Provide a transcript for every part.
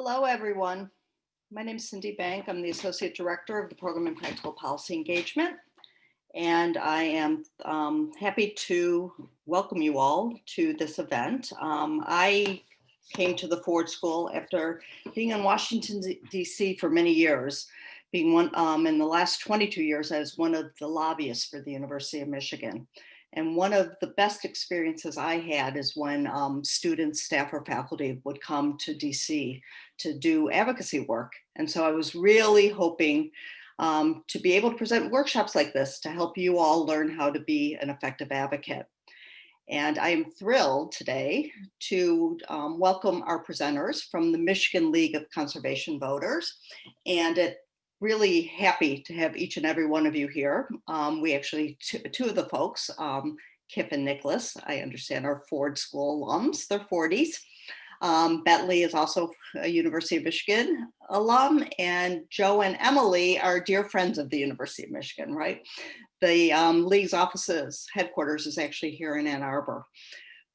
Hello, everyone. My name is Cindy Bank. I'm the Associate Director of the Program in Practical Policy Engagement. And I am um, happy to welcome you all to this event. Um, I came to the Ford School after being in Washington, DC for many years, being one um, in the last 22 years as one of the lobbyists for the University of Michigan. And one of the best experiences I had is when um, students, staff, or faculty would come to DC to do advocacy work. And so I was really hoping um, to be able to present workshops like this to help you all learn how to be an effective advocate. And I am thrilled today to um, welcome our presenters from the Michigan League of Conservation Voters. And it really happy to have each and every one of you here. Um, we actually, two, two, of the folks, um, Kip and Nicholas, I understand are Ford School alums, they're Fordies. Um, Bentley is also a University of Michigan alum and Joe and Emily are dear friends of the University of Michigan, right? The um, League's offices, headquarters is actually here in Ann Arbor.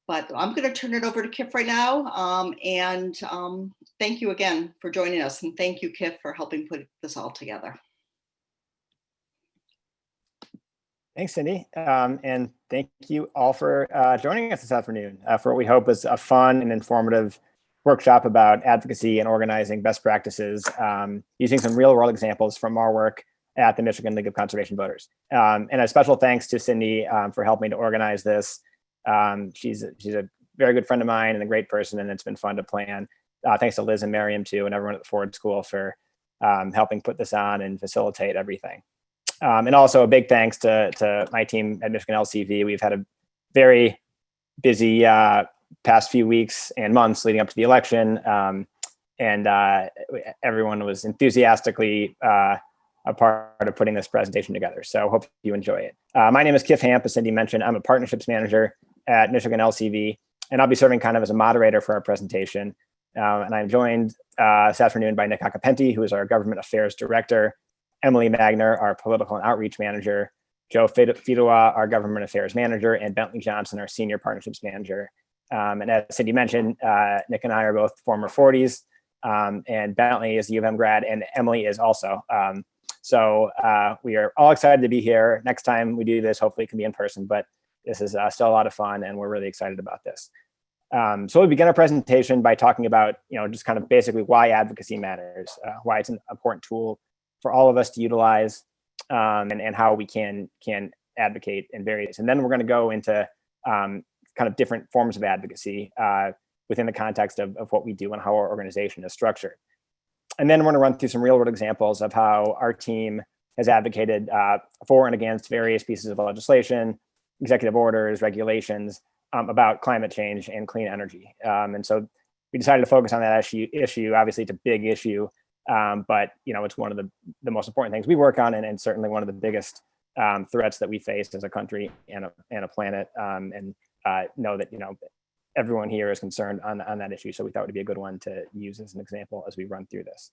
But I'm going to turn it over to Kif right now. Um, and um, thank you again for joining us. And thank you, Kif, for helping put this all together. Thanks, Cindy. Um, and thank you all for uh, joining us this afternoon uh, for what we hope is a fun and informative workshop about advocacy and organizing best practices um, using some real world examples from our work at the Michigan League of Conservation Voters. Um, and a special thanks to Cindy um, for helping to organize this. Um, she's, she's a very good friend of mine and a great person, and it's been fun to plan. Uh, thanks to Liz and Miriam too, and everyone at the Ford School for um, helping put this on and facilitate everything. Um, and also a big thanks to, to my team at Michigan LCV. We've had a very busy uh, past few weeks and months leading up to the election. Um, and uh, everyone was enthusiastically uh, a part of putting this presentation together. So hope you enjoy it. Uh, my name is Kif Hamp, as Cindy mentioned. I'm a partnerships manager at Michigan LCV, and I'll be serving kind of as a moderator for our presentation. Um, and I'm joined uh, this afternoon by Nick Occhipinti, who is our government affairs director, Emily Magner, our political and outreach manager, Joe Fidua, our government affairs manager, and Bentley Johnson, our senior partnerships manager. Um, and as Cindy mentioned, uh, Nick and I are both former Fordies, um, and Bentley is a U of M grad, and Emily is also. Um, so uh, we are all excited to be here. Next time we do this, hopefully it can be in person, but this is uh, still a lot of fun, and we're really excited about this. Um, so we begin our presentation by talking about, you know, just kind of basically why advocacy matters, uh, why it's an important tool for all of us to utilize, um, and, and how we can can advocate in various. And then we're going to go into um, kind of different forms of advocacy uh, within the context of, of what we do and how our organization is structured. And then we're going to run through some real world examples of how our team has advocated uh, for and against various pieces of legislation, executive orders, regulations, um, about climate change and clean energy. Um, and so we decided to focus on that issue. issue. Obviously, it's a big issue, um, but you know, it's one of the, the most important things we work on and, and certainly one of the biggest um, threats that we face as a country and a, and a planet um, and uh, know that, you know, everyone here is concerned on, on that issue. So we thought it would be a good one to use as an example as we run through this.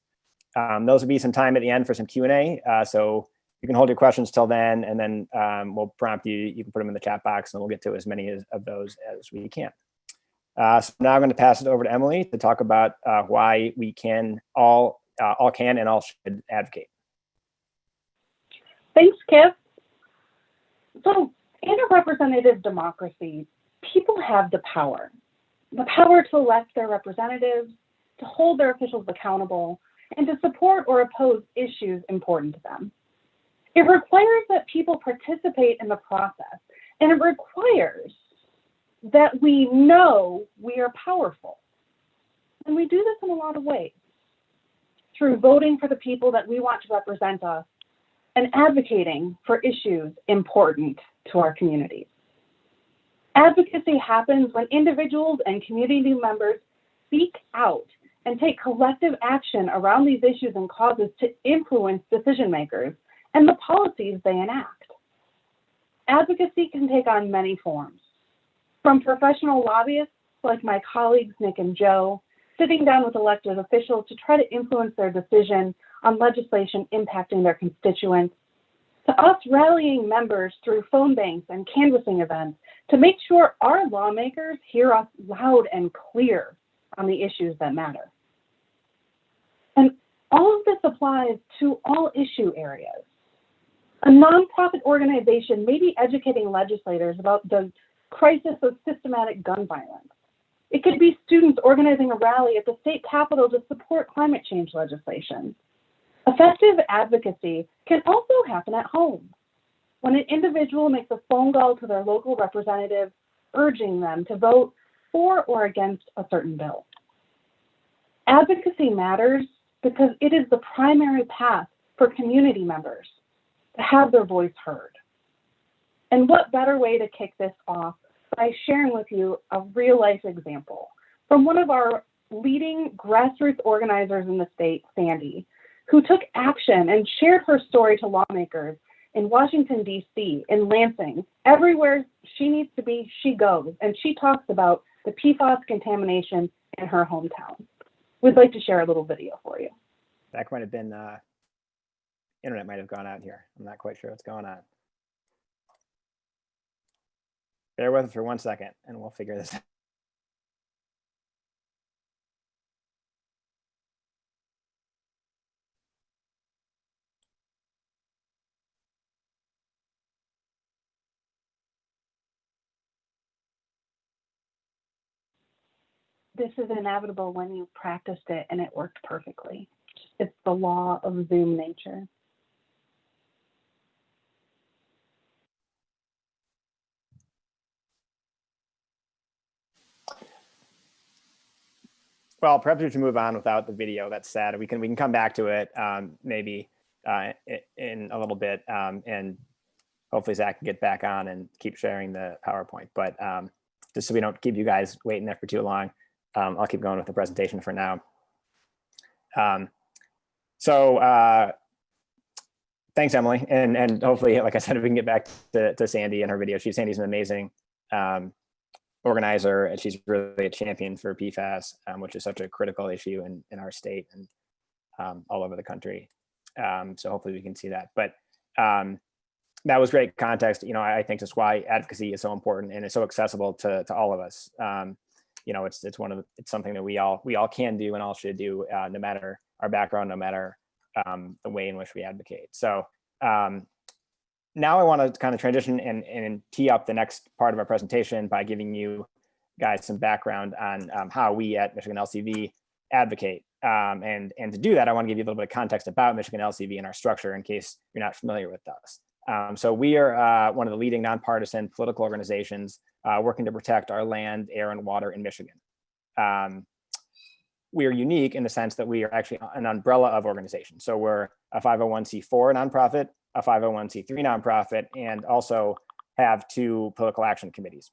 Um, those will be some time at the end for some Q&A. Uh, so you can hold your questions till then, and then um, we'll prompt you. You can put them in the chat box, and we'll get to as many as, of those as we can. Uh, so now I'm going to pass it over to Emily to talk about uh, why we can all uh, all can and all should advocate. Thanks, Kip. So in a representative democracy, people have the power, the power to elect their representatives, to hold their officials accountable, and to support or oppose issues important to them. It requires that people participate in the process, and it requires that we know we are powerful. And we do this in a lot of ways through voting for the people that we want to represent us and advocating for issues important to our communities. Advocacy happens when individuals and community members speak out and take collective action around these issues and causes to influence decision makers and the policies they enact. Advocacy can take on many forms, from professional lobbyists like my colleagues Nick and Joe, sitting down with elected officials to try to influence their decision on legislation impacting their constituents, to us rallying members through phone banks and canvassing events to make sure our lawmakers hear us loud and clear on the issues that matter. And all of this applies to all issue areas. A nonprofit organization may be educating legislators about the crisis of systematic gun violence. It could be students organizing a rally at the state capitol to support climate change legislation. Effective advocacy can also happen at home when an individual makes a phone call to their local representative urging them to vote for or against a certain bill. Advocacy matters because it is the primary path for community members to have their voice heard. And what better way to kick this off by sharing with you a real life example from one of our leading grassroots organizers in the state, Sandy, who took action and shared her story to lawmakers in Washington, D.C., in Lansing. Everywhere she needs to be, she goes. And she talks about the PFAS contamination in her hometown. We'd like to share a little video for you. That might have been, uh, internet might have gone out here. I'm not quite sure what's going on. Bear with us for one second and we'll figure this out. This is inevitable when you practiced it and it worked perfectly. It's the law of Zoom nature. Well, perhaps we should move on without the video. That's sad. We can we can come back to it um, maybe uh, in a little bit, um, and hopefully Zach can get back on and keep sharing the PowerPoint. But um, just so we don't keep you guys waiting there for too long, um, I'll keep going with the presentation for now. Um, so uh, thanks, Emily, and and hopefully, like I said, we can get back to, to Sandy and her video. She Sandy's an amazing um, organizer and she's really a champion for PFAS, um, which is such a critical issue in, in our state and um, all over the country. Um, so hopefully we can see that. But um, that was great context. You know, I, I think that's why advocacy is so important and it's so accessible to, to all of us. Um, you know, it's it's one of the, it's something that we all we all can do and all should do, uh, no matter our background, no matter um, the way in which we advocate. So um, now I want to kind of transition and, and tee up the next part of our presentation by giving you guys some background on um, how we at Michigan LCV advocate. Um, and, and to do that, I want to give you a little bit of context about Michigan LCV and our structure in case you're not familiar with us. Um, so we are uh, one of the leading nonpartisan political organizations uh, working to protect our land, air, and water in Michigan. Um, we are unique in the sense that we are actually an umbrella of organizations. So we're a 501c4 nonprofit, a 501c3 nonprofit, and also have two political action committees.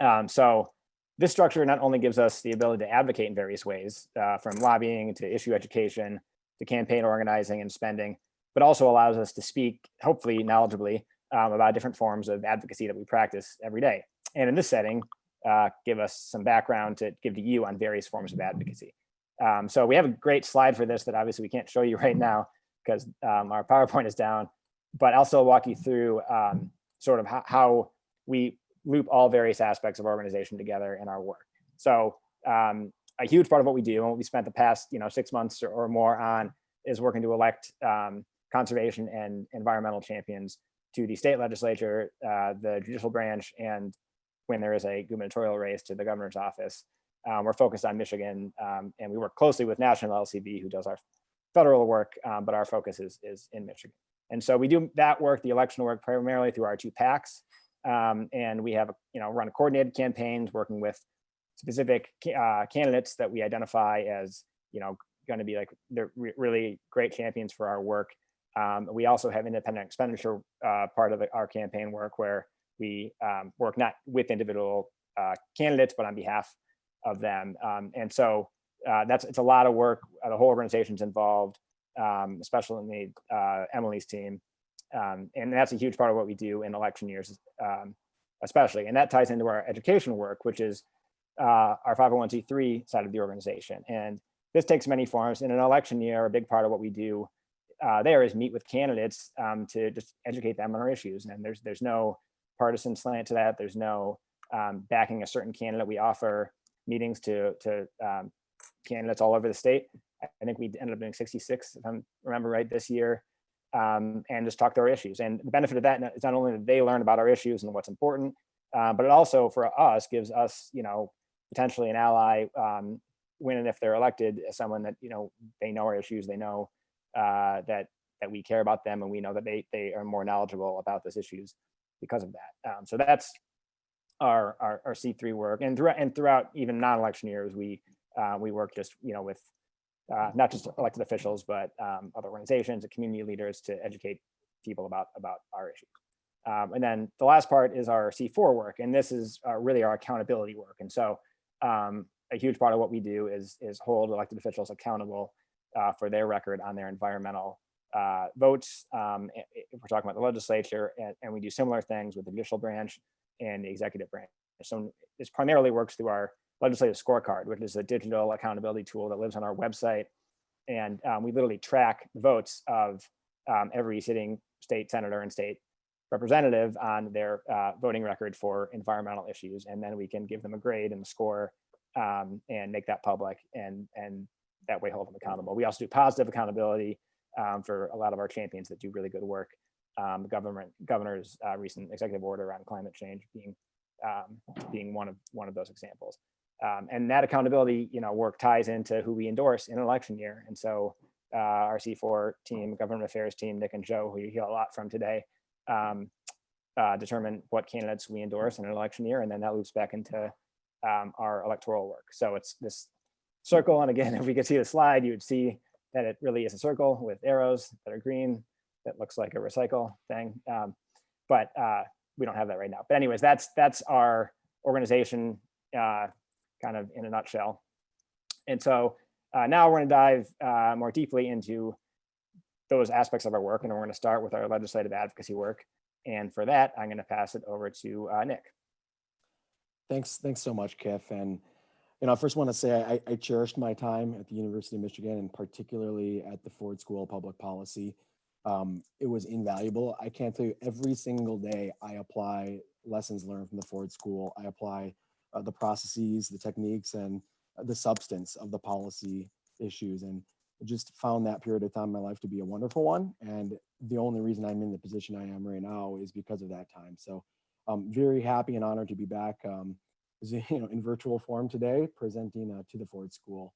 Um, so this structure not only gives us the ability to advocate in various ways, uh, from lobbying to issue education to campaign organizing and spending, but also allows us to speak, hopefully knowledgeably, um, about different forms of advocacy that we practice every day. And in this setting, uh, give us some background to give to you on various forms of advocacy. Um, so we have a great slide for this that obviously we can't show you right now because um, our PowerPoint is down, but I'll still walk you through um, sort of how, how, we loop all various aspects of organization together in our work. So um, a huge part of what we do and what we spent the past you know six months or, or more on is working to elect um, conservation and environmental champions to the state legislature, uh, the judicial branch, and when there is a gubernatorial race to the governor's office. Um, we're focused on Michigan, um, and we work closely with National LCV, who does our federal work, um, but our focus is, is in Michigan. And so we do that work, the election work, primarily through our two PACs. Um, and we have, you know, run coordinated campaigns working with specific uh, candidates that we identify as, you know, going to be like they're re really great champions for our work. Um, we also have independent expenditure uh, part of the, our campaign work where we um, work not with individual uh, candidates, but on behalf of them. Um, and so uh, that's it's a lot of work. Uh, the whole organization's involved, um, especially uh, Emily's team. Um, and that's a huge part of what we do in election years, um, especially. And that ties into our education work, which is uh, our 501c3 side of the organization. And this takes many forms. In an election year, a big part of what we do uh, there is meet with candidates um, to just educate them on our issues. And there's there's no partisan slant to that. There's no um, backing a certain candidate. We offer meetings to to um, candidates all over the state I think we ended up doing 66, if I remember right, this year, um, and just talk through our issues. And the benefit of that is not only that they learn about our issues and what's important, uh, but it also for us gives us, you know, potentially an ally um, when and if they're elected as someone that you know they know our issues, they know uh, that that we care about them, and we know that they they are more knowledgeable about those issues because of that. Um, so that's our, our our C3 work, and throughout and throughout even non-election years, we uh, we work just you know with uh, not just elected officials, but um, other organizations and community leaders to educate people about about our issues. Um, and then the last part is our C4 work, and this is uh, really our accountability work. And so um, a huge part of what we do is is hold elected officials accountable uh, for their record on their environmental uh, votes. Um, if we're talking about the legislature, and, and we do similar things with the judicial branch and the executive branch. So this primarily works through our legislative scorecard, which is a digital accountability tool that lives on our website. And um, we literally track votes of um, every sitting state senator and state representative on their uh, voting record for environmental issues. And then we can give them a grade and a score um, and make that public and, and that way hold them accountable. We also do positive accountability um, for a lot of our champions that do really good work. Um, the government governor's uh, recent executive order on climate change being um, being one of one of those examples. Um, and that accountability, you know, work ties into who we endorse in election year. And so uh, our C4 team, government affairs team, Nick and Joe, who you hear a lot from today, um, uh, determine what candidates we endorse in an election year, and then that loops back into um, our electoral work. So it's this circle, and again, if we could see the slide, you would see that it really is a circle with arrows that are green. That looks like a recycle thing, um, but uh, we don't have that right now. But anyways, that's that's our organization, uh, kind of in a nutshell. And so uh, now we're going to dive uh, more deeply into those aspects of our work, and we're going to start with our legislative advocacy work. And for that, I'm going to pass it over to uh, Nick. Thanks, thanks so much, Kif. And, you know, I first want to say I, I cherished my time at the University of Michigan and particularly at the Ford School of Public Policy. Um, it was invaluable. I can't tell you every single day I apply lessons learned from the Ford School. I apply uh, the processes, the techniques, and the substance of the policy issues. And I just found that period of time in my life to be a wonderful one. And the only reason I'm in the position I am right now is because of that time. So I'm very happy and honored to be back um, you know, in virtual form today, presenting uh, to the Ford School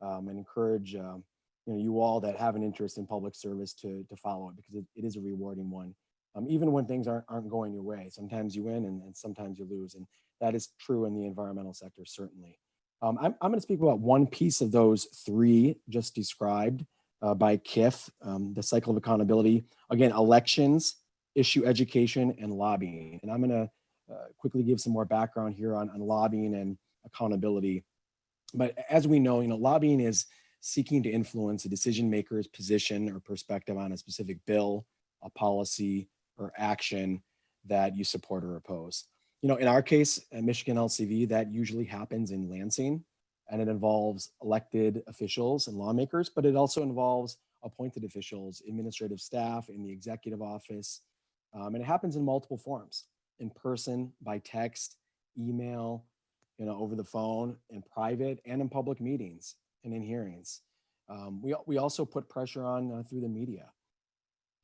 um, and encourage um, you, know, you all that have an interest in public service to, to follow it because it, it is a rewarding one. Um, even when things aren't, aren't going your way, sometimes you win and, and sometimes you lose. And that is true in the environmental sector, certainly. Um, I'm, I'm going to speak about one piece of those three just described uh, by KIF, um, the cycle of accountability. Again, elections, issue education, and lobbying. And I'm going to uh, quickly give some more background here on, on lobbying and accountability. But as we know, you know, lobbying is seeking to influence a decision maker's position or perspective on a specific bill, a policy, or action that you support or oppose. You know, in our case, at Michigan LCV, that usually happens in Lansing, and it involves elected officials and lawmakers, but it also involves appointed officials, administrative staff in the executive office, um, and it happens in multiple forms, in person, by text, email, you know, over the phone, in private, and in public meetings and in hearings. Um, we, we also put pressure on uh, through the media.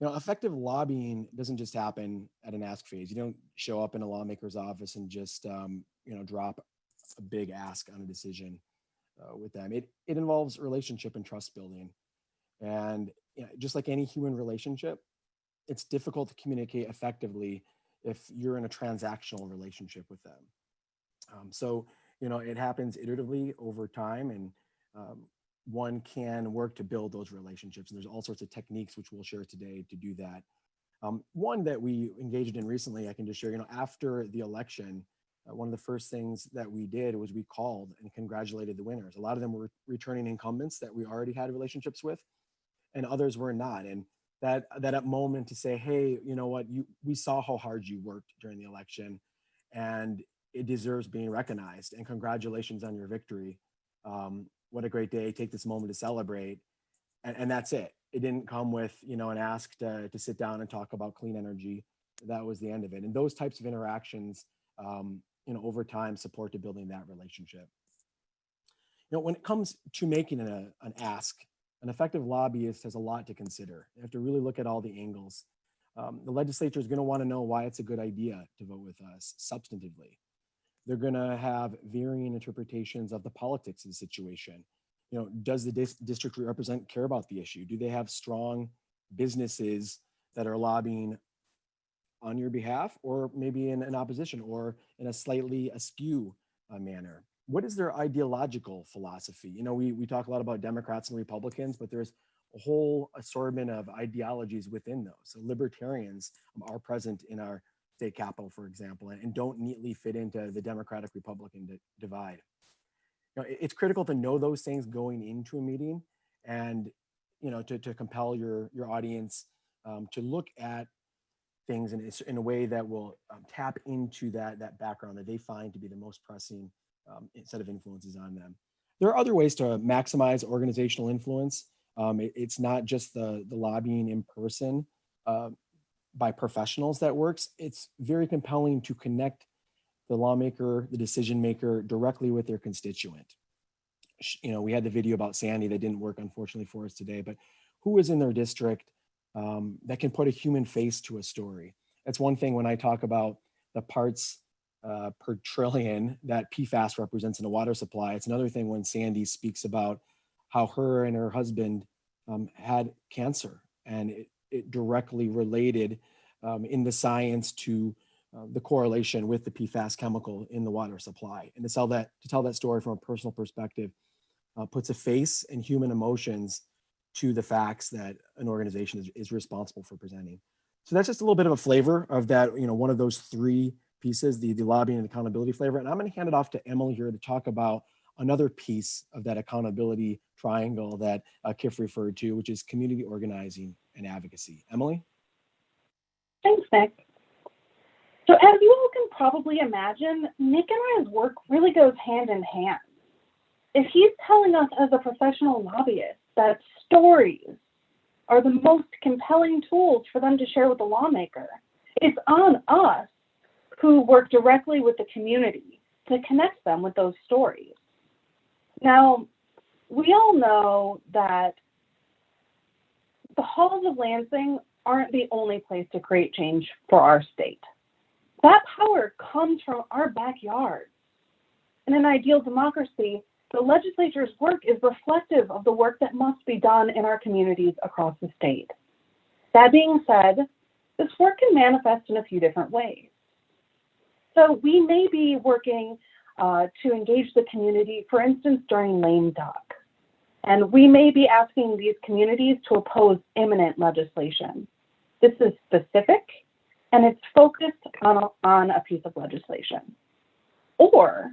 You know, effective lobbying doesn't just happen at an ask phase. You don't show up in a lawmaker's office and just, um, you know, drop a big ask on a decision uh, with them. It, it involves relationship and trust building. And you know, just like any human relationship, it's difficult to communicate effectively if you're in a transactional relationship with them. Um, so, you know, it happens iteratively over time and um, one can work to build those relationships. And there's all sorts of techniques which we'll share today to do that. Um, one that we engaged in recently, I can just share, you know, after the election, uh, one of the first things that we did was we called and congratulated the winners. A lot of them were returning incumbents that we already had relationships with and others were not. And that, that moment to say, hey, you know what, you, we saw how hard you worked during the election and it deserves being recognized and congratulations on your victory. Um, what a great day. Take this moment to celebrate. And, and that's it. It didn't come with, you know, an ask to, to sit down and talk about clean energy. That was the end of it. And those types of interactions, um, you know, over time support to building that relationship. You know, when it comes to making a, an ask, an effective lobbyist has a lot to consider. You have to really look at all the angles. Um, the legislature is going to want to know why it's a good idea to vote with us substantively. They're going to have varying interpretations of the politics of the situation. You know, does the dis- district we represent care about the issue? Do they have strong businesses that are lobbying on your behalf or maybe in an opposition or in a slightly askew uh, manner? What is their ideological philosophy? You know, we, we talk a lot about Democrats and Republicans, but there's a whole assortment of ideologies within those. So libertarians are present in our state capital, for example, and, and don't neatly fit into the Democratic Republican di- divide. You know, it- it's critical to know those things going into a meeting and, you know, to, to compel your, your audience um, to look at things in, in a way that will um, tap into that, that background that they find to be the most pressing um, set of influences on them. There are other ways to maximize organizational influence. Um, it- it's not just the, the lobbying in person uh, by professionals that works. It's very compelling to connect the lawmaker, the decision maker directly with their constituent. You know, we had the video about Sandy that didn't work unfortunately for us today, but who is in their district um, that can put a human face to a story? That's one thing when I talk about the parts uh, per trillion that PFAS represents in a water supply. It's another thing when Sandy speaks about how her and her husband um, had cancer and it, it directly related um, in the science to uh, the correlation with the PFAS chemical in the water supply. And to tell that to tell that story from a personal perspective uh, puts a face and human emotions to the facts that an organization is, is responsible for presenting. So that's just a little bit of a flavor of that, you know, one of those three pieces, the, the lobbying and accountability flavor. And I'm going to hand it off to Emily here to talk about another piece of that accountability triangle that uh, Kif referred to, which is community organizing and advocacy. Emily? Thanks, Nick. So as you all can probably imagine, Nick and I's work really goes hand in hand. If he's telling us as a professional lobbyist that stories are the most compelling tools for them to share with the lawmaker, it's on us who work directly with the community to connect them with those stories. Now, we all know that the halls of Lansing aren't the only place to create change for our state. That power comes from our backyard. In an ideal democracy, the legislature's work is reflective of the work that must be done in our communities across the state. That being said, this work can manifest in a few different ways. So we may be working uh, to engage the community, for instance, during lame duck. And we may be asking these communities to oppose imminent legislation. This is specific and it's focused on a, on a piece of legislation. Or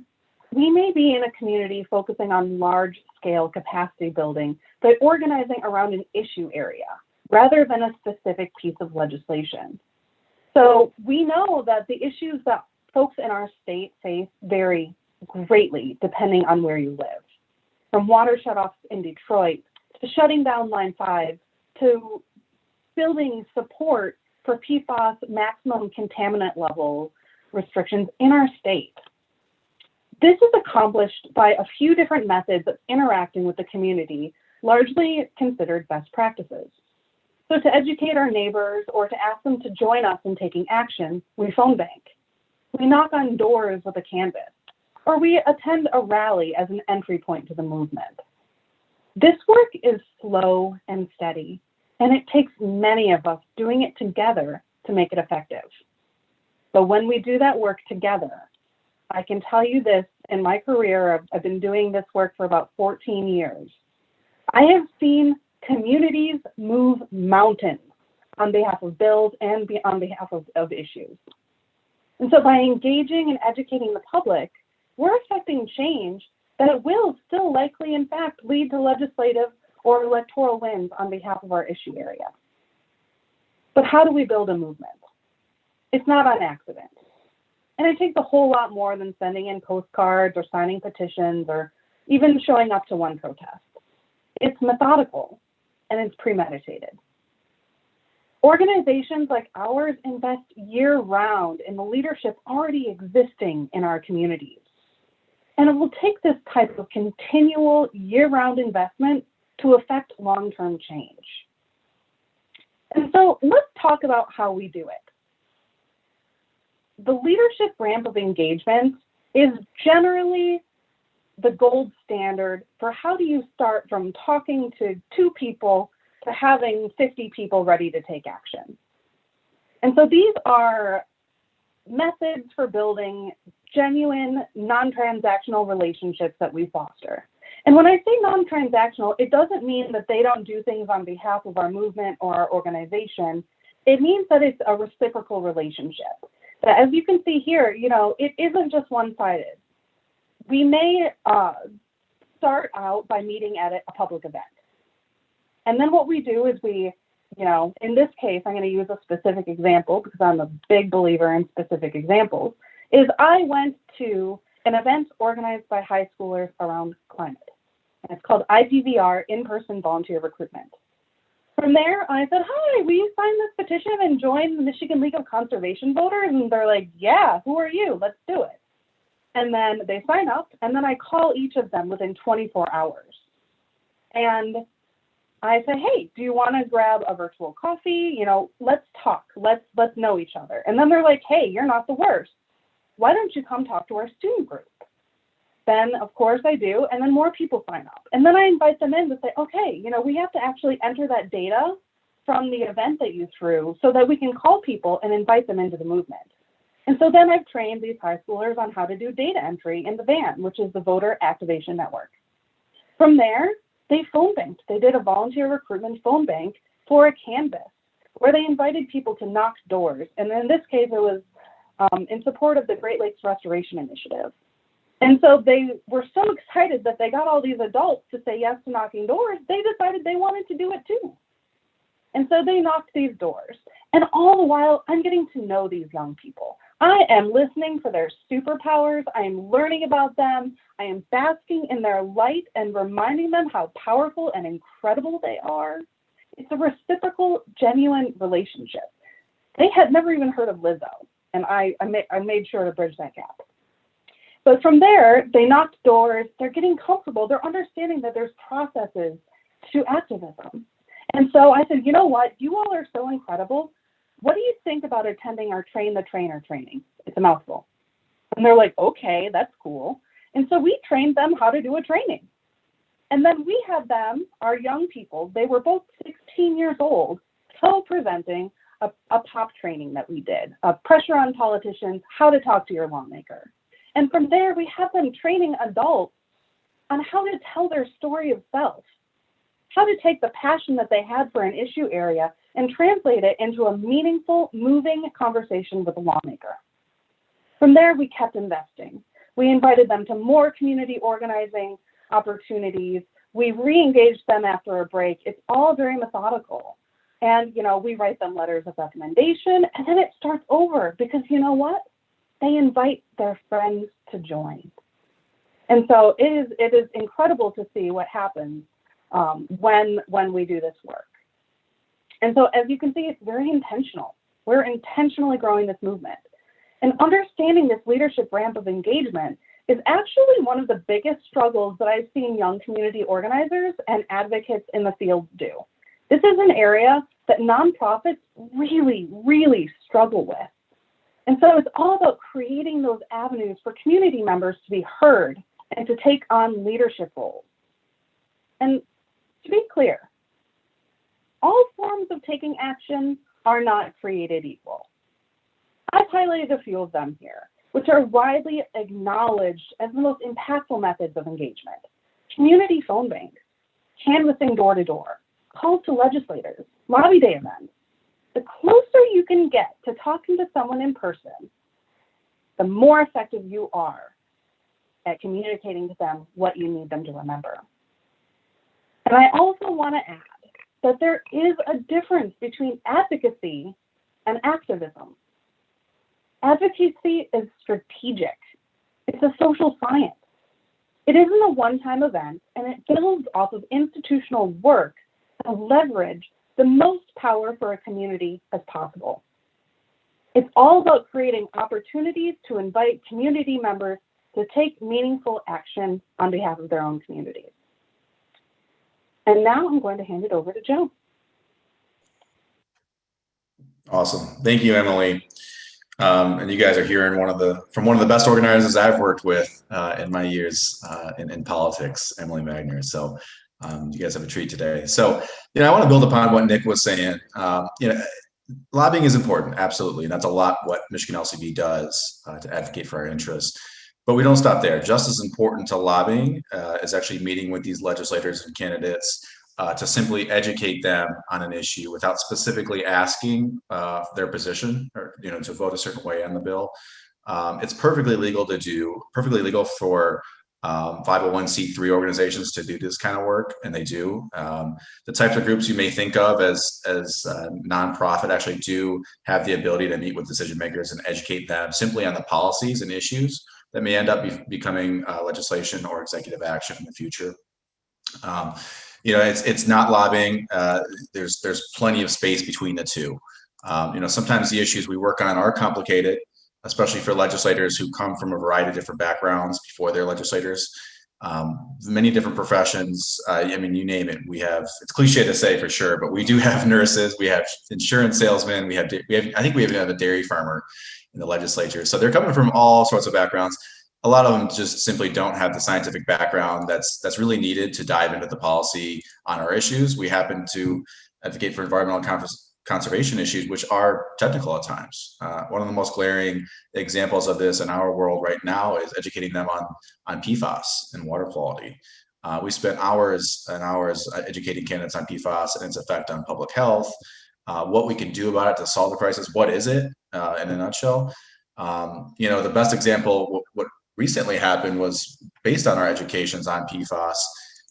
we may be in a community focusing on large scale capacity building by organizing around an issue area rather than a specific piece of legislation. So we know that the issues that folks in our state face vary greatly depending on where you live. From water shutoffs in Detroit to shutting down Line 5 to building support for PFAS maximum contaminant level restrictions in our state. This is accomplished by a few different methods of interacting with the community, largely considered best practices. So to educate our neighbors or to ask them to join us in taking action, we phone bank. We knock on doors with a canvas, or we attend a rally as an entry point to the movement. This work is slow and steady, and it takes many of us doing it together to make it effective. But when we do that work together, I can tell you this in my career, I've, I've been doing this work for about 14 years. I have seen communities move mountains on behalf of bills and on behalf of, of issues. And so by engaging and educating the public, we're affecting change that will still likely, in fact, lead to legislative or electoral wins on behalf of our issue area. But how do we build a movement? It's not on accident. And it takes a whole lot more than sending in postcards or signing petitions or even showing up to one protest. It's methodical and it's premeditated. Organizations like ours invest year round in the leadership already existing in our communities. And it will take this type of continual year-round investment to affect long-term change. And so let's talk about how we do it. The leadership ramp of engagement is generally the gold standard for how do you start from talking to two people to having 50 people ready to take action. And so these are methods for building genuine, non-transactional relationships that we foster. And when I say non-transactional, it doesn't mean that they don't do things on behalf of our movement or our organization. It means that it's a reciprocal relationship. That as you can see here, you know, it isn't just one-sided. We may uh, start out by meeting at a public event. And then what we do is we, you know, in this case, I'm going to use a specific example because I'm a big believer in specific examples, is I went to an event organized by high schoolers around climate. And it's called IPVR, In-Person Volunteer Recruitment. From there, I said, hi, will you sign this petition and join the Michigan League of Conservation Voters? And they're like, yeah, who are you? Let's do it. And then they sign up, and then I call each of them within 24 hours. And I say, hey, do you want to grab a virtual coffee? You know, let's talk. Let's let's know each other. And then they're like, hey, you're not the worst. Why don't you come talk to our student group? Then of course I do, and then more people sign up. And then I invite them in to say, okay, you know, we have to actually enter that data from the event that you threw so that we can call people and invite them into the movement. And so then I've trained these high schoolers on how to do data entry in the VAN, which is the Voter Activation Network. From there, they phone banked. They did a volunteer recruitment phone bank for a canvas where they invited people to knock doors. And in this case, it was um, in support of the Great Lakes Restoration Initiative. And so they were so excited that they got all these adults to say yes to knocking doors, they decided they wanted to do it too. And so they knocked these doors. And all the while, I'm getting to know these young people. I am listening for their superpowers. I am learning about them. I am basking in their light and reminding them how powerful and incredible they are. It's a reciprocal, genuine relationship. They had never even heard of Lizzo, and I, I, ma- I made sure to bridge that gap. But from there, they knocked doors, they're getting comfortable, they're understanding that there's processes to activism. And so I said, you know what, you all are so incredible. What do you think about attending our train the trainer training? It's a mouthful. And they're like, okay, that's cool. And so we trained them how to do a training. And then we had them, our young people, they were both 16 years old, co-presenting a, a pop training that we did, a pressure on politicians, how to talk to your lawmaker. And from there, we have them training adults on how to tell their story of self, how to take the passion that they had for an issue area and translate it into a meaningful, moving conversation with a lawmaker. From there, we kept investing. We invited them to more community organizing opportunities. We re-engaged them after a break. It's all very methodical. And, you know, we write them letters of recommendation and then it starts over because you know what? They invite their friends to join. And so it is, it is incredible to see what happens um, when, when we do this work. And so as you can see, it's very intentional. We're intentionally growing this movement. And understanding this leadership ramp of engagement is actually one of the biggest struggles that I've seen young community organizers and advocates in the field do. This is an area that nonprofits really, really struggle with. And so it's all about creating those avenues for community members to be heard and to take on leadership roles. And to be clear, all forms of taking action are not created equal. I've highlighted a few of them here, which are widely acknowledged as the most impactful methods of engagement. Community phone banks, canvassing door to door, calls to legislators, lobby day events. The closer you can get to talking to someone in person, the more effective you are at communicating to them what you need them to remember. And I also want to add that there is a difference between advocacy and activism. Advocacy is strategic. It's a social science. It isn't a one-time event, and it builds off of institutional work to leverage the most power for a community as possible. It's all about creating opportunities to invite community members to take meaningful action on behalf of their own communities. And now I'm going to hand it over to Joe. Awesome. Thank you, Emily. Um, and you guys are hearing one of the from one of the best organizers I've worked with uh, in my years uh, in, in politics, Emily Magner. So um, you guys have a treat today. So you know, I want to build upon what Nick was saying. Um, you know, lobbying is important, absolutely, and that's a lot what Michigan LCV does uh, to advocate for our interests. But we don't stop there. Just as important to lobbying uh, is actually meeting with these legislators and candidates uh, to simply educate them on an issue without specifically asking uh, their position or you know to vote a certain way on the bill. Um, it's perfectly legal to do, perfectly legal for um, 501c3 organizations to do this kind of work, and they do. Um, the types of groups you may think of as as uh, nonprofit actually do have the ability to meet with decision makers and educate them simply on the policies and issues that may end up be becoming uh, legislation or executive action in the future. Um, you know, it's it's not lobbying. Uh, there's there's plenty of space between the two. Um, you know, sometimes the issues we work on are complicated, especially for legislators who come from a variety of different backgrounds before they're legislators. Um, many different professions. Uh, I mean, you name it. We have. It's cliche to say for sure, but we do have nurses. We have insurance salesmen. We have. We have. I think we even have a dairy farmer in the legislature. So they're coming from all sorts of backgrounds a lot of them just simply don't have the scientific background that's that's really needed to dive into the policy on our issues. We happen to advocate for environmental conservation issues, which are technical at times. Uh, one of the most glaring examples of this in our world right now is educating them on on PFAS and water quality. Uh, we spent hours and hours educating candidates on PFAS and its effect on public health, uh, what we can do about it to solve the crisis. What is it uh, in a nutshell? Um, you know, the best example, what, what recently happened was based on our educations on PFAS.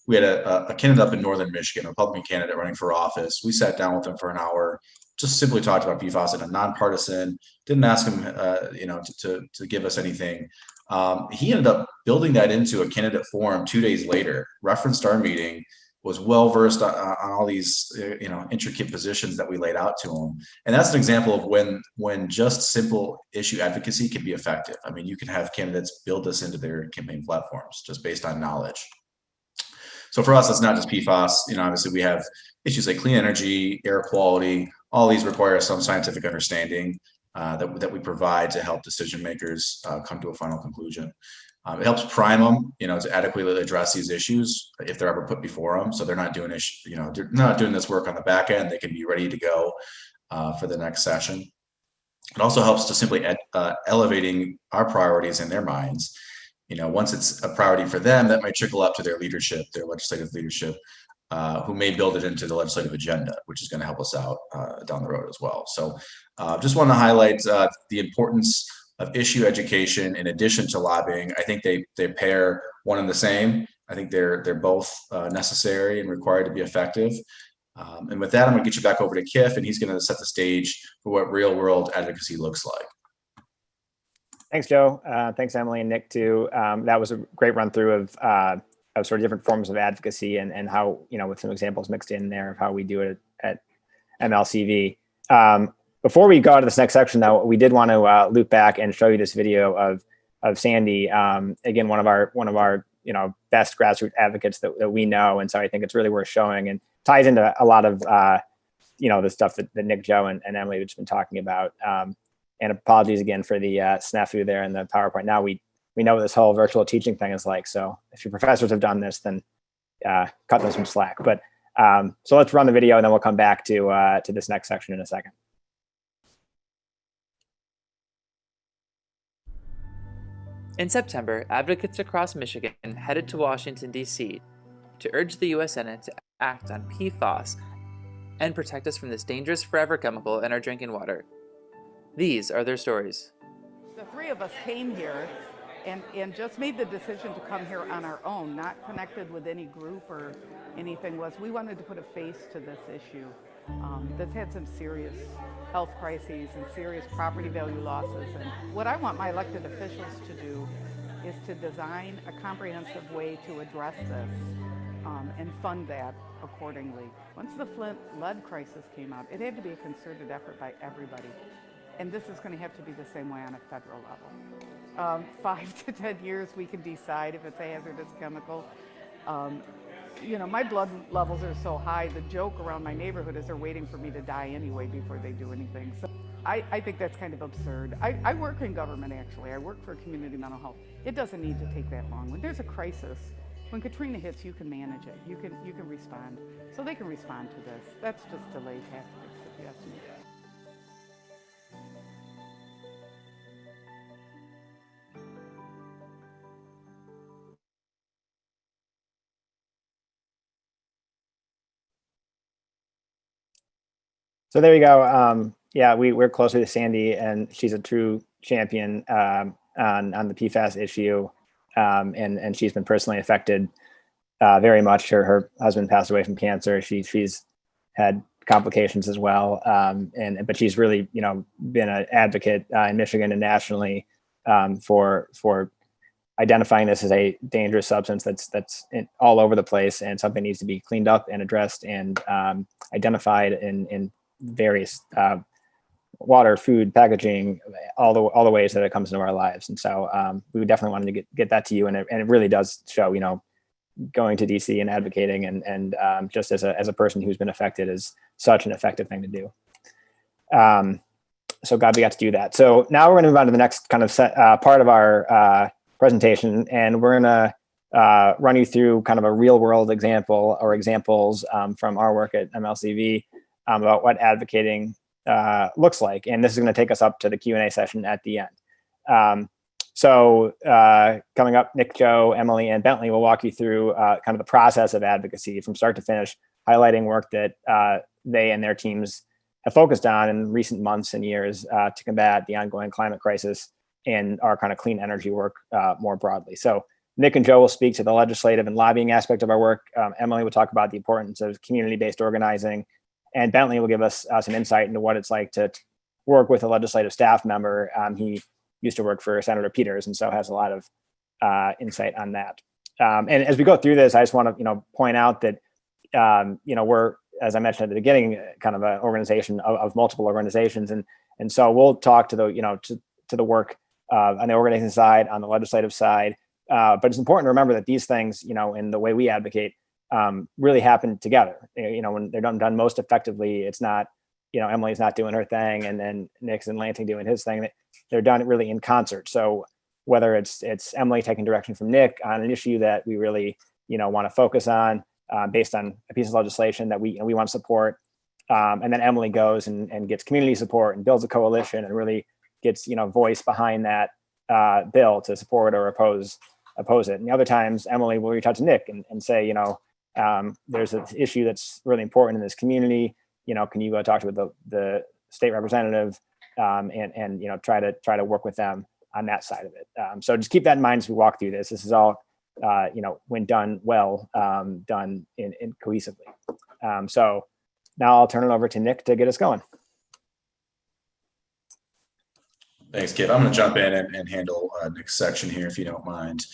We had a, a candidate up in Northern Michigan, a Republican candidate running for office. We sat down with him for an hour, just simply talked about PFAS in a nonpartisan, didn't ask him, uh, you know, to, to, to, give us anything. Um, he ended up building that into a candidate forum two days later, referenced our meeting, was well versed on, on, all these uh, you know intricate positions that we laid out to him and that's an example of when when just simple issue advocacy can be effective i mean you can have candidates build this into their campaign platforms just based on knowledge so for us it's not just pfas you know obviously we have issues like clean energy air quality all these require some scientific understanding uh, that, that we provide to help decision makers uh, come to a final conclusion um, it helps prime them, you know, to adequately address these issues if they're ever put before them. So they're not doing this, you know, they're not doing this work on the back end. They can be ready to go uh, for the next session. It also helps to simply uh, elevating our priorities in their minds. You know, once it's a priority for them, that might trickle up to their leadership, their legislative leadership, uh, who may build it into the legislative agenda, which is going to help us out uh, down the road as well. So, uh, just want to highlight uh, the importance of issue education in addition to lobbying. I think they they pair one and the same. I think they're they're both uh, necessary and required to be effective. Um, and with that, I'm going to get you back over to Kif, and he's going to set the stage for what real world advocacy looks like. Thanks, Joe. Uh, thanks, Emily and Nick, too. Um, that was a great run through of, uh, of sort of different forms of advocacy and, and how, you know, with some examples mixed in there of how we do it at, MLCV. Um, before we go to this next section, though, we did want to uh, loop back and show you this video of of Sandy. Um, again, one of our one of our you know best grassroots advocates that, that we know, and so I think it's really worth showing and ties into a lot of uh, you know the stuff that, that Nick, Joe, and, and Emily have just been talking about. Um, and apologies again for the uh, snafu there in the PowerPoint. Now we we know what this whole virtual teaching thing is like. So if your professors have done this, then uh, cut them some slack. But um, so let's run the video, and then we'll come back to uh, to this next section in a second. In September, advocates across Michigan headed to Washington, D.C. to urge the U.S. Senate to act on PFAS and protect us from this dangerous forever chemical in our drinking water. These are their stories. The three of us came here and, and just made the decision to come here on our own, not connected with any group or anything, was we wanted to put a face to this issue um, that's had some serious health crises and serious property value losses. And what I want my elected officials to do is to design a comprehensive way to address this um, and fund that accordingly. Once the Flint lead crisis came out, it had to be a concerted effort by everybody. And this is going to have to be the same way on a federal level. um, five to 10 years, we can decide if it's a hazardous chemical. Um, you know, my blood levels are so high, the joke around my neighborhood is they're waiting for me to die anyway before they do anything. So I, I think that's kind of absurd. I, I work in government actually. I work for community mental health. It doesn't need to take that long. When there's a crisis, when Katrina hits, you can manage it. You can, you can respond. So they can respond to this. That's just delay tactics, if you ask me. So there you go. Um, yeah, we we're close with Sandy, and she's a true champion um, on on the PFAS issue, um, and and she's been personally affected uh, very much. Her her husband passed away from cancer. She she's had complications as well, um, and but she's really you know been an advocate uh, in Michigan and nationally um, for for identifying this as a dangerous substance that's that's in, all over the place and something needs to be cleaned up and addressed and um, identified in in various uh, water, food, packaging, all the all the ways that it comes into our lives. And so um, we definitely wanted to get get that to you, and it, and it really does show, you know, going to DC and advocating, and and um, just as a as a person who's been affected is such an effective thing to do. Um, so glad we got to do that. So now we're going to move on to the next kind of set, uh, part of our uh, presentation, and we're going to uh, run you through kind of a real world example or examples um, from our work at MLCV um, about what advocating uh, looks like. And this is going to take us up to the Q&A session at the end. Um, so uh, coming up, Nick, Joe, Emily, and Bentley will walk you through uh, kind of the process of advocacy from start to finish, highlighting work that uh, they and their teams have focused on in recent months and years uh, to combat the ongoing climate crisis and our kind of clean energy work uh, more broadly. So Nick and Joe will speak to the legislative and lobbying aspect of our work. Um, Emily will talk about the importance of community-based organizing and Bentley will give us uh, some insight into what it's like to work with a legislative staff member. Um, he used to work for Senator Peters, and so has a lot of uh, insight on that. Um, and as we go through this, I just want to you know point out that um, you know we're as I mentioned at the beginning, kind of an organization of, of, multiple organizations, and and so we'll talk to the you know to to the work uh, on the organizing side, on the legislative side. Uh, but it's important to remember that these things, you know, in the way we advocate, um, really happen together. You know, when they're done, done most effectively, it's not, you know, Emily's not doing her thing and then Nick's and Lansing doing his thing. They're done really in concert. So whether it's it's Emily taking direction from Nick on an issue that we really, you know, want to focus on uh, based on a piece of legislation that we we want to support, um, and then Emily goes and, and gets community support and builds a coalition and really gets you know voice behind that uh, bill to support or oppose oppose it. And the other times Emily will reach out to Nick and, and say, you know, um, there's an issue that's really important in this community. You know, can you go talk to the, the state representative um, and, and, you know, try to try to work with them on that side of it. Um, so just keep that in mind as we walk through this. This is all, uh, you know, when done well, um, done in, in cohesively. Um, so now I'll turn it over to Nick to get us going. Thanks, Kip. I'm going to jump in and, and handle uh, Nick's section here, if you don't mind.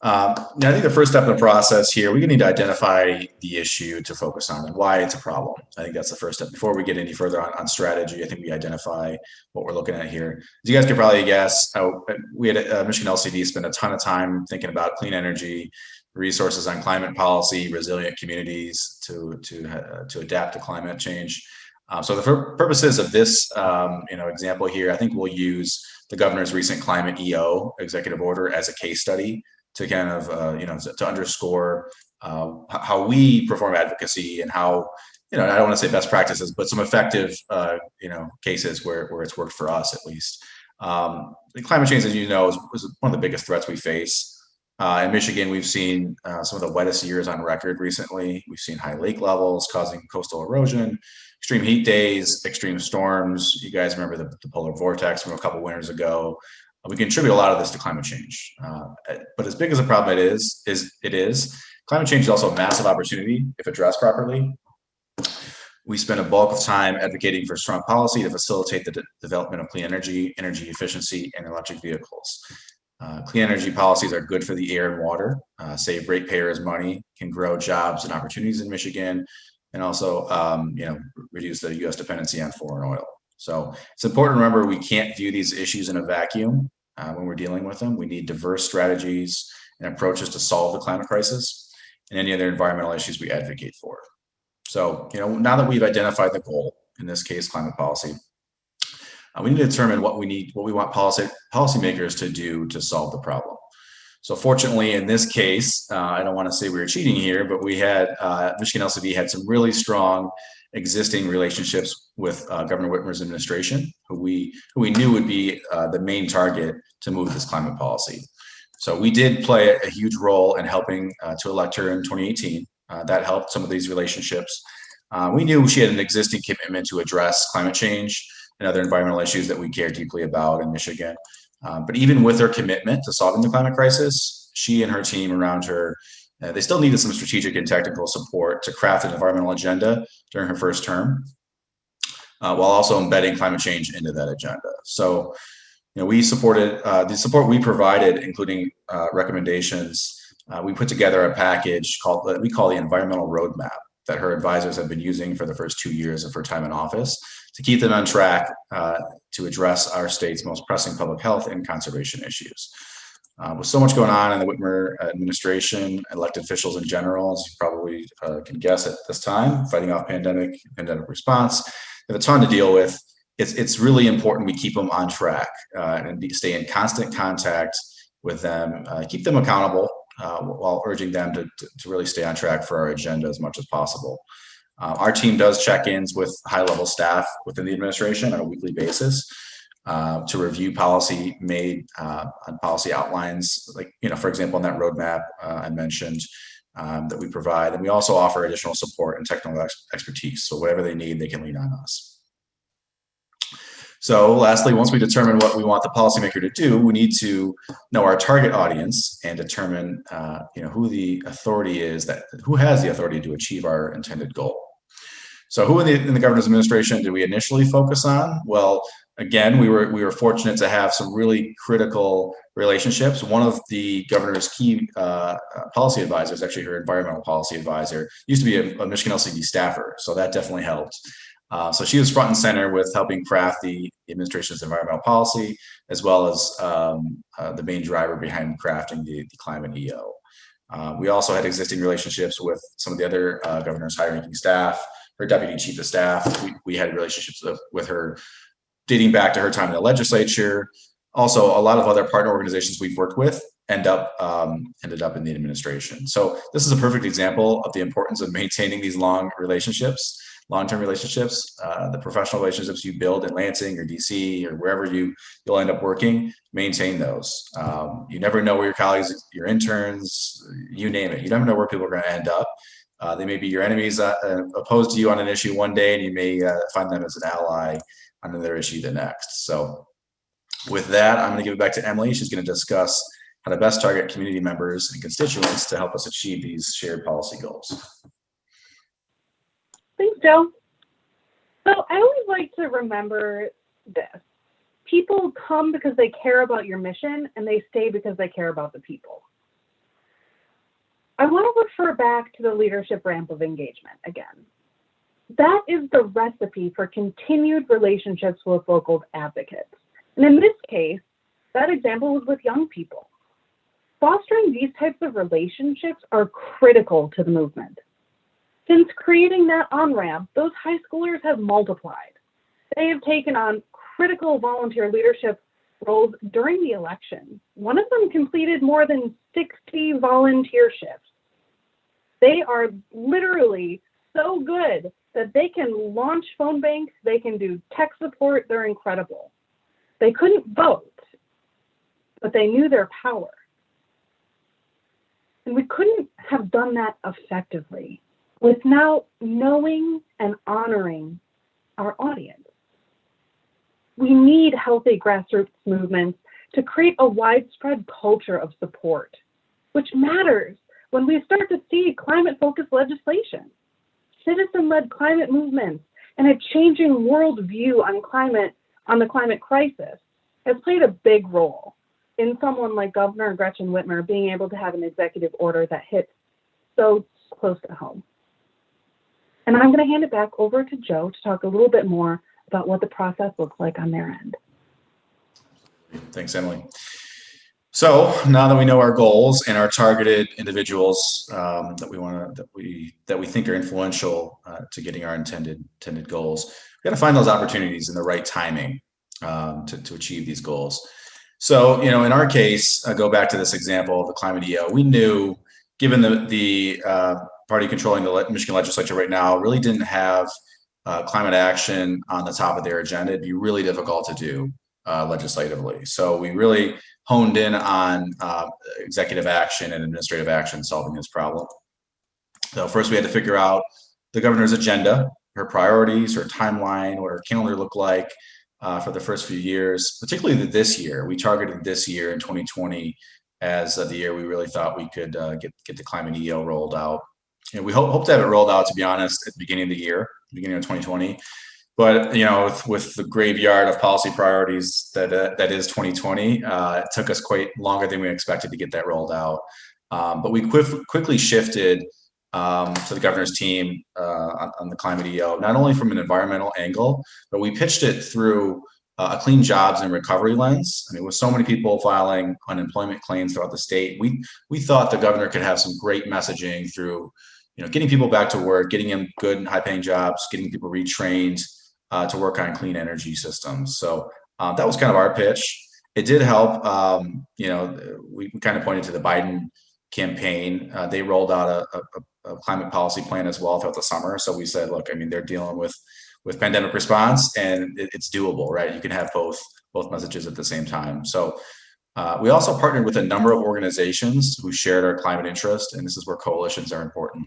Um, now, I think the first step in the process here, we need to identify the issue to focus on and why it's a problem. I think that's the first step. Before we get any further on, on strategy, I think we identify what we're looking at here. As you guys could probably guess, uh, we had uh, Michigan LCV spend a ton of time thinking about clean energy, resources on climate policy, resilient communities to to uh, to adapt to climate change. Um, so the purposes of this, um, you know, example here, I think we'll use the governor's recent climate EO executive order as a case study to kind of, uh, you know, to underscore uh, how we perform advocacy and how, you know, I don't want to say best practices, but some effective, uh, you know, cases where, where it's worked for us at least. Um, climate change, as you know, is, is, one of the biggest threats we face. Uh, in Michigan, we've seen uh, some of the wettest years on record recently. We've seen high lake levels causing coastal erosion extreme heat days, extreme storms. You guys remember the, the polar vortex from a couple winters ago. We contribute a lot of this to climate change. Uh, but as big as a problem it is, is it is, climate change is also a massive opportunity if addressed properly. We spend a bulk of time advocating for strong policy to facilitate the de development of clean energy, energy efficiency, and electric vehicles. Uh, clean energy policies are good for the air and water, uh, save ratepayers money, can grow jobs and opportunities in Michigan, and also um, you know reduce the U.S. dependency on foreign oil. So it's important to remember we can't view these issues in a vacuum. uh, when we're dealing with them. We need diverse strategies and approaches to solve the climate crisis and any other environmental issues we advocate for. So, you know, now that we've identified the goal, in this case, climate policy, uh, we need to determine what we need, what we want policy policymakers to do to solve the problem. So fortunately, in this case, uh, I don't want to say we were cheating here, but we had, uh, Michigan LCV had some really strong existing relationships with uh, Governor Whitmer's administration, who we, who we knew would be uh, the main target to move this climate policy. So we did play a, a huge role in helping uh, to elect her in 2018. Uh, that helped some of these relationships. we knew she had an existing commitment to address climate change and other environmental issues that we care deeply about in Michigan. Um, but even with her commitment to solving the climate crisis, she and her team around her, uh, they still needed some strategic and technical support to craft an environmental agenda during her first term, uh, while also embedding climate change into that agenda. So, you know, we supported uh, the support we provided, including uh, recommendations. Uh, we put together a package called that we call the environmental roadmap that her advisors have been using for the first two years of her time in office to keep them on track uh, to address our state's most pressing public health and conservation issues. Uh, with so much going on in the Whitmer administration, elected officials in general, as you probably uh, can guess at this time, fighting off pandemic, pandemic response, have a ton to deal with. It's, it's really important we keep them on track uh, and be, stay in constant contact with them, uh, keep them accountable uh, while urging them to, to, to really stay on track for our agenda as much as possible. Uh, our team does check-ins with high-level staff within the administration on a weekly basis uh, to review policy made uh, on policy outlines, like, you know, for example, on that roadmap uh, I mentioned um, that we provide. And we also offer additional support and technical ex expertise. So whatever they need, they can lean on us. So lastly, once we determine what we want the policymaker to do, we need to know our target audience and determine uh, you know, who the authority is that who has the authority to achieve our intended goal. So who in the, in the governor's administration did we initially focus on? Well, again, we were we were fortunate to have some really critical relationships. One of the governor's key uh, policy advisors, actually her environmental policy advisor, used to be a, a Michigan LCV staffer, so that definitely helped. Uh, so she was front and center with helping craft the administration's environmental policy, as well as um, uh, the main driver behind crafting the, the climate EO. Uh, we also had existing relationships with some of the other uh, governor's high-ranking staff, her deputy chief of staff. We, we had relationships with, with her dating back to her time in the legislature. Also, a lot of other partner organizations we've worked with end up um, ended up in the administration. So this is a perfect example of the importance of maintaining these long relationships, long-term relationships, uh, the professional relationships you build in Lansing or DC or wherever you you'll end up working. Maintain those. Um, you never know where your colleagues, your interns, you name it. You never know where people are going to end up. Uh, they may be your enemies uh, uh, opposed to you on an issue one day, and you may uh, find them as an ally on another issue the next. So with that, I'm going to give it back to Emily. She's going to discuss how to best target community members and constituents to help us achieve these shared policy goals. Thanks, Joe. So I always like to remember this. People come because they care about your mission and they stay because they care about the people. I want to refer back to the leadership ramp of engagement again. That is the recipe for continued relationships with local advocates. And in this case, that example was with young people. Fostering these types of relationships are critical to the movement. Since creating that on-ramp, those high schoolers have multiplied. They have taken on critical volunteer leadership roles during the election. One of them completed more than 60 volunteer shifts. They are literally so good that they can launch phone banks, they can do tech support, they're incredible. They couldn't vote, but they knew their power. And we couldn't have done that effectively without knowing and honoring our audience. We need healthy grassroots movements to create a widespread culture of support, which matters when we start to see climate focused legislation, citizen led climate movements, and a changing worldview on climate, on the climate crisis has played a big role in someone like Governor Gretchen Whitmer being able to have an executive order that hits so close to home. And I'm going to hand it back over to Joe to talk a little bit more about what the process looks like on their end. Thanks, Emily. So now that we know our goals and our targeted individuals um, that we want to that we that we think are influential uh, to getting our intended intended goals, we got to find those opportunities in the right timing um, to to achieve these goals. So you know, in our case, uh, go back to this example of the climate EO. We knew, given the the uh, party controlling the Michigan legislature right now, really didn't have uh, climate action on the top of their agenda. It'd be really difficult to do uh, legislatively. So we really honed in on uh, executive action and administrative action solving this problem. So first we had to figure out the governor's agenda, her priorities, her timeline, what her calendar looked like uh, for the first few years, particularly this year. We targeted this year in 2020 as the year we really thought we could uh, get, get the climate EO rolled out. You know, we hope, hope to have it rolled out, to be honest, at the beginning of the year, beginning of 2020 but you know with, with the graveyard of policy priorities that uh, that is 2020 uh, it took us quite longer than we expected to get that rolled out. Um, but we quick, quickly shifted um, to the governor's team uh, on, on, the climate eo not only from an environmental angle but we pitched it through uh, a clean jobs and recovery lens. I mean with so many people filing unemployment claims throughout the state we we thought the governor could have some great messaging through you know getting people back to work getting them good and high paying jobs getting people retrained uh, to work on clean energy systems. So uh, that was kind of our pitch. It did help. Um, you know, we kind of pointed to the Biden campaign. Uh, they rolled out a, a, a, climate policy plan as well throughout the summer. So we said, look, I mean, they're dealing with with pandemic response, and it, it's doable, right? You can have both both messages at the same time. So. Uh, we also partnered with a number of organizations who shared our climate interest, and this is where coalitions are important.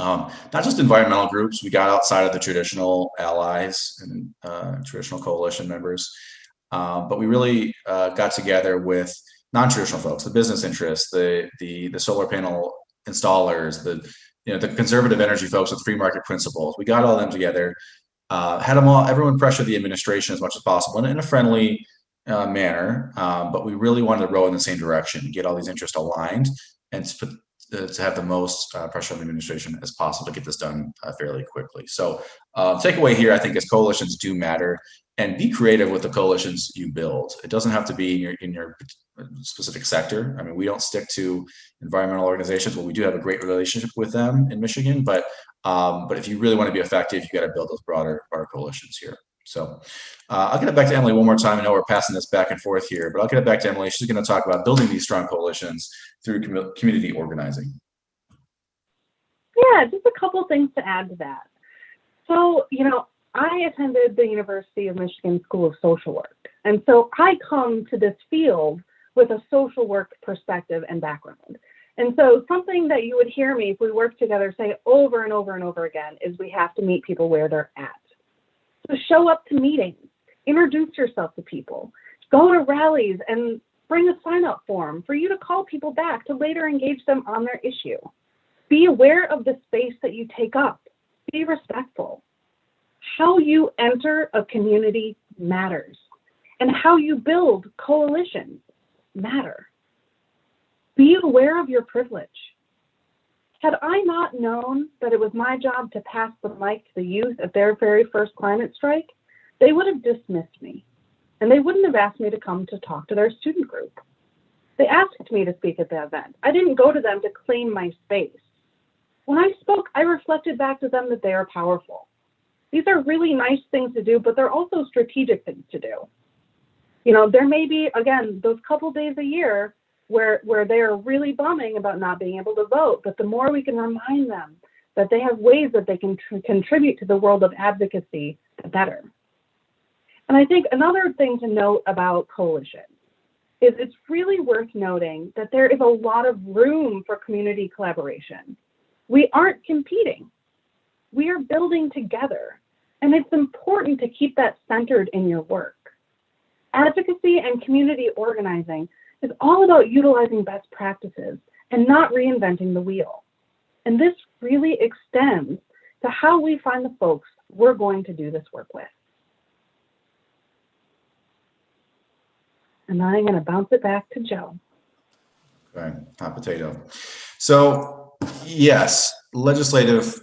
Um, not just environmental groups, we got outside of the traditional allies and uh, traditional coalition members, um, but we really uh, got together with non-traditional folks, the business interests, the, the, the solar panel installers, the, you know, the conservative energy folks with free market principles. We got all them together, uh, had them all, everyone pressure the administration as much as possible in a friendly uh, manner, um, but we really wanted to row in the same direction, get all these interests aligned and put, to have the most uh, pressure on the administration as possible to get this done uh, fairly quickly. So uh, takeaway here, I think, is coalitions do matter and be creative with the coalitions you build. It doesn't have to be in your, in your specific sector. I mean, we don't stick to environmental organizations, but we do have a great relationship with them in Michigan. But um, but if you really want to be effective, you got to build those broader, broader coalitions here. So uh, I'll get it back to Emily one more time. I know we're passing this back and forth here, but I'll get it back to Emily. She's going to talk about building these strong coalitions through com community organizing. Yeah, just a couple things to add to that. So, you know, I attended the University of Michigan School of Social Work. And so I come to this field with a social work perspective and background. And so something that you would hear me if we work together say over and over and over again is we have to meet people where they're at. So show up to meetings, introduce yourself to people, go to rallies and bring a sign up form for you to call people back to later engage them on their issue. Be aware of the space that you take up. Be respectful. How you enter a community matters, and how you build coalitions matter. Be aware of your privilege. Had I not known that it was my job to pass the mic to the youth at their very first climate strike, they would have dismissed me and they wouldn't have asked me to come to talk to their student group. They asked me to speak at the event. I didn't go to them to claim my space. When I spoke, I reflected back to them that they are powerful. These are really nice things to do, but they're also strategic things to do. You know, there may be, again, those couple days a year where where they are really bumming about not being able to vote. But the more we can remind them that they have ways that they can contribute to the world of advocacy, the better. And I think another thing to note about coalitions is it's really worth noting that there is a lot of room for community collaboration. We aren't competing. We are building together. And it's important to keep that centered in your work. Advocacy and community organizing is all about utilizing best practices and not reinventing the wheel. And this really extends to how we find the folks we're going to do this work with. And I'm going to bounce it back to Joe. Okay, hot potato. So yes, legislative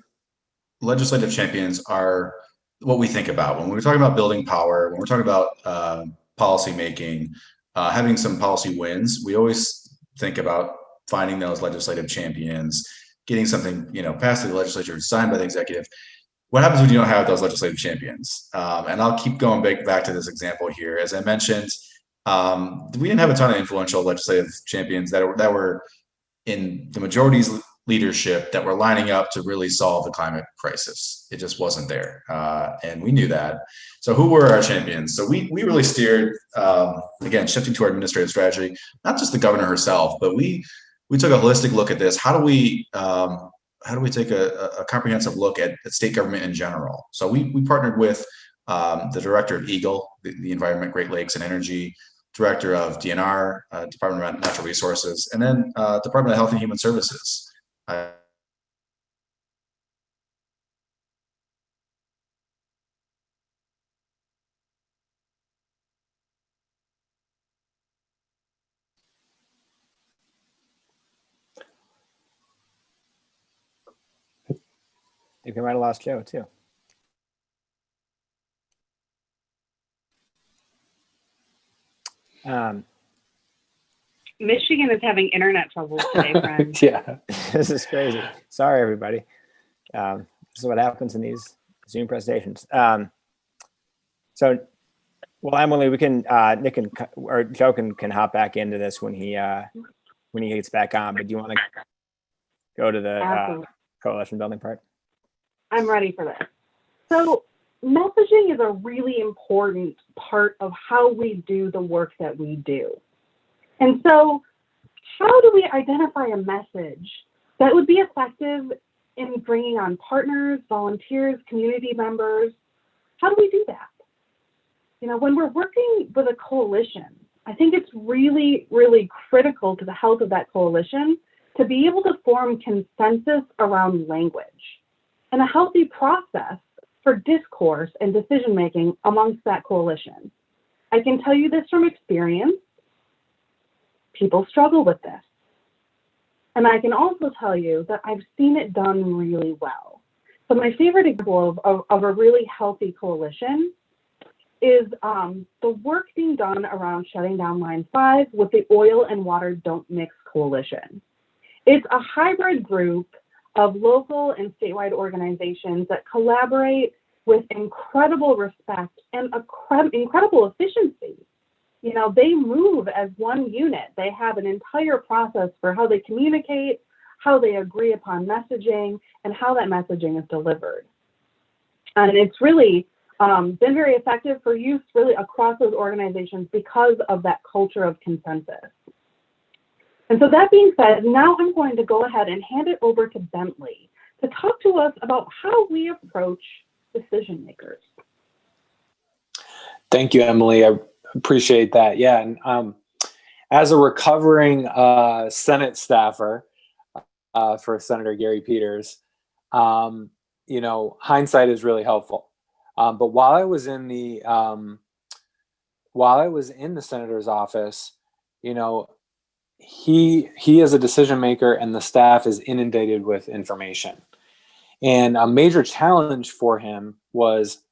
legislative champions are what we think about when we're talking about building power, when we're talking about uh, policymaking, uh, having some policy wins, we always think about finding those legislative champions, getting something, you know, passed through the legislature, signed by the executive. What happens when you don't have those legislative champions? Um, and I'll keep going back, back to this example here. As I mentioned, um, we didn't have a ton of influential legislative champions that were, that were in the majority's leadership that were lining up to really solve the climate crisis. It just wasn't there, uh, and we knew that. So who were our champions? So we we really steered um, again, shifting to our administrative strategy, not just the governor herself, but we we took a holistic look at this. How do we um, how do we take a, a comprehensive look at, at, state government in general? So we we partnered with um, the director of EGLE, the, the Environment, Great Lakes, and Energy, director of DNR, uh, Department of Natural Resources, and then uh, Department of Health and Human Services. I think we might have lost Joe too. Um, Michigan is having internet troubles today, friends. yeah. this is crazy. Sorry, everybody. Um, this is what happens in these Zoom presentations. Um, so, well, Emily, we can uh, Nick and or Joe can can hop back into this when he uh, when he gets back on. But do you want to go to the uh, coalition building part? I'm ready for this. So, messaging is a really important part of how we do the work that we do. And so, how do we identify a message that would be effective in bringing on partners, volunteers, community members? How do we do that? You know, when we're working with a coalition, I think it's really, really critical to the health of that coalition to be able to form consensus around language and a healthy process for discourse and decision making amongst that coalition. I can tell you this from experience people struggle with this. And I can also tell you that I've seen it done really well. So my favorite example of, of, of a really healthy coalition is um, the work being done around shutting down Line 5 with the Oil and Water Don't Mix Coalition. It's a hybrid group of local and statewide organizations that collaborate with incredible respect and incredible efficiency you know, they move as one unit. They have an entire process for how they communicate, how they agree upon messaging, and how that messaging is delivered. And it's really um, been very effective for use really across those organizations because of that culture of consensus. And so that being said, now I'm going to go ahead and hand it over to Bentley to talk to us about how we approach decision makers. Thank you, Emily. I appreciate that. Yeah, and um, as a recovering uh, Senate staffer uh, for Senator Gary Peters, um, you know, hindsight is really helpful. Um, but while I was in the um, while I was in the senator's office, you know, he he is a decision maker, and the staff is inundated with information. And a major challenge for him was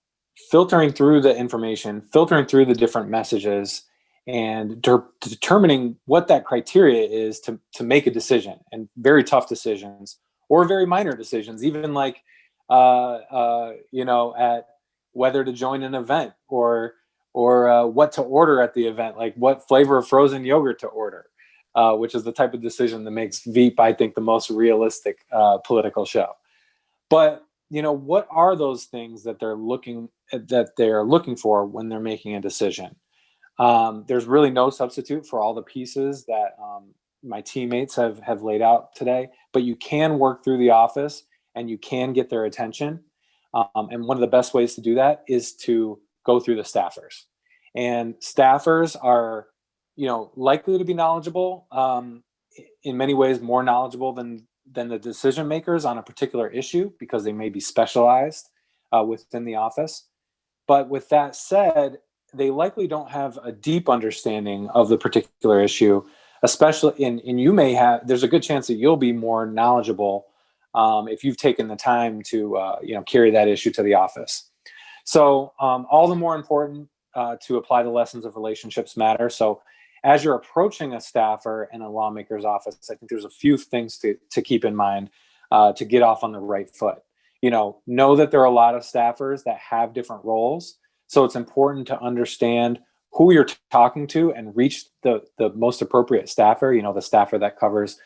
filtering through the information, filtering through the different messages, and de determining what that criteria is to, to make a decision and very tough decisions or very minor decisions, even like, uh, uh, you know, at whether to join an event or or uh, what to order at the event, like what flavor of frozen yogurt to order, uh, which is the type of decision that makes Veep, I think, the most realistic uh, political show. But you know, what are those things that they're looking that they're looking for when they're making a decision? Um, there's really no substitute for all the pieces that um, my teammates have have laid out today, but you can work through the office and you can get their attention. Um, and one of the best ways to do that is to go through the staffers. And staffers are, you know, likely to be knowledgeable um, in many ways more knowledgeable than than the decision makers on a particular issue because they may be specialized uh, within the office. But with that said, they likely don't have a deep understanding of the particular issue, especially in, and you may have, there's a good chance that you'll be more knowledgeable um, if you've taken the time to, uh, you know, carry that issue to the office. So um, all the more important uh, to apply the lessons of relationships matter. So as you're approaching a staffer in a lawmaker's office, I think there's a few things to, to keep in mind uh, to get off on the right foot. You know, know that there are a lot of staffers that have different roles. So it's important to understand who you're talking to and reach the, the most appropriate staffer, you know, the staffer that covers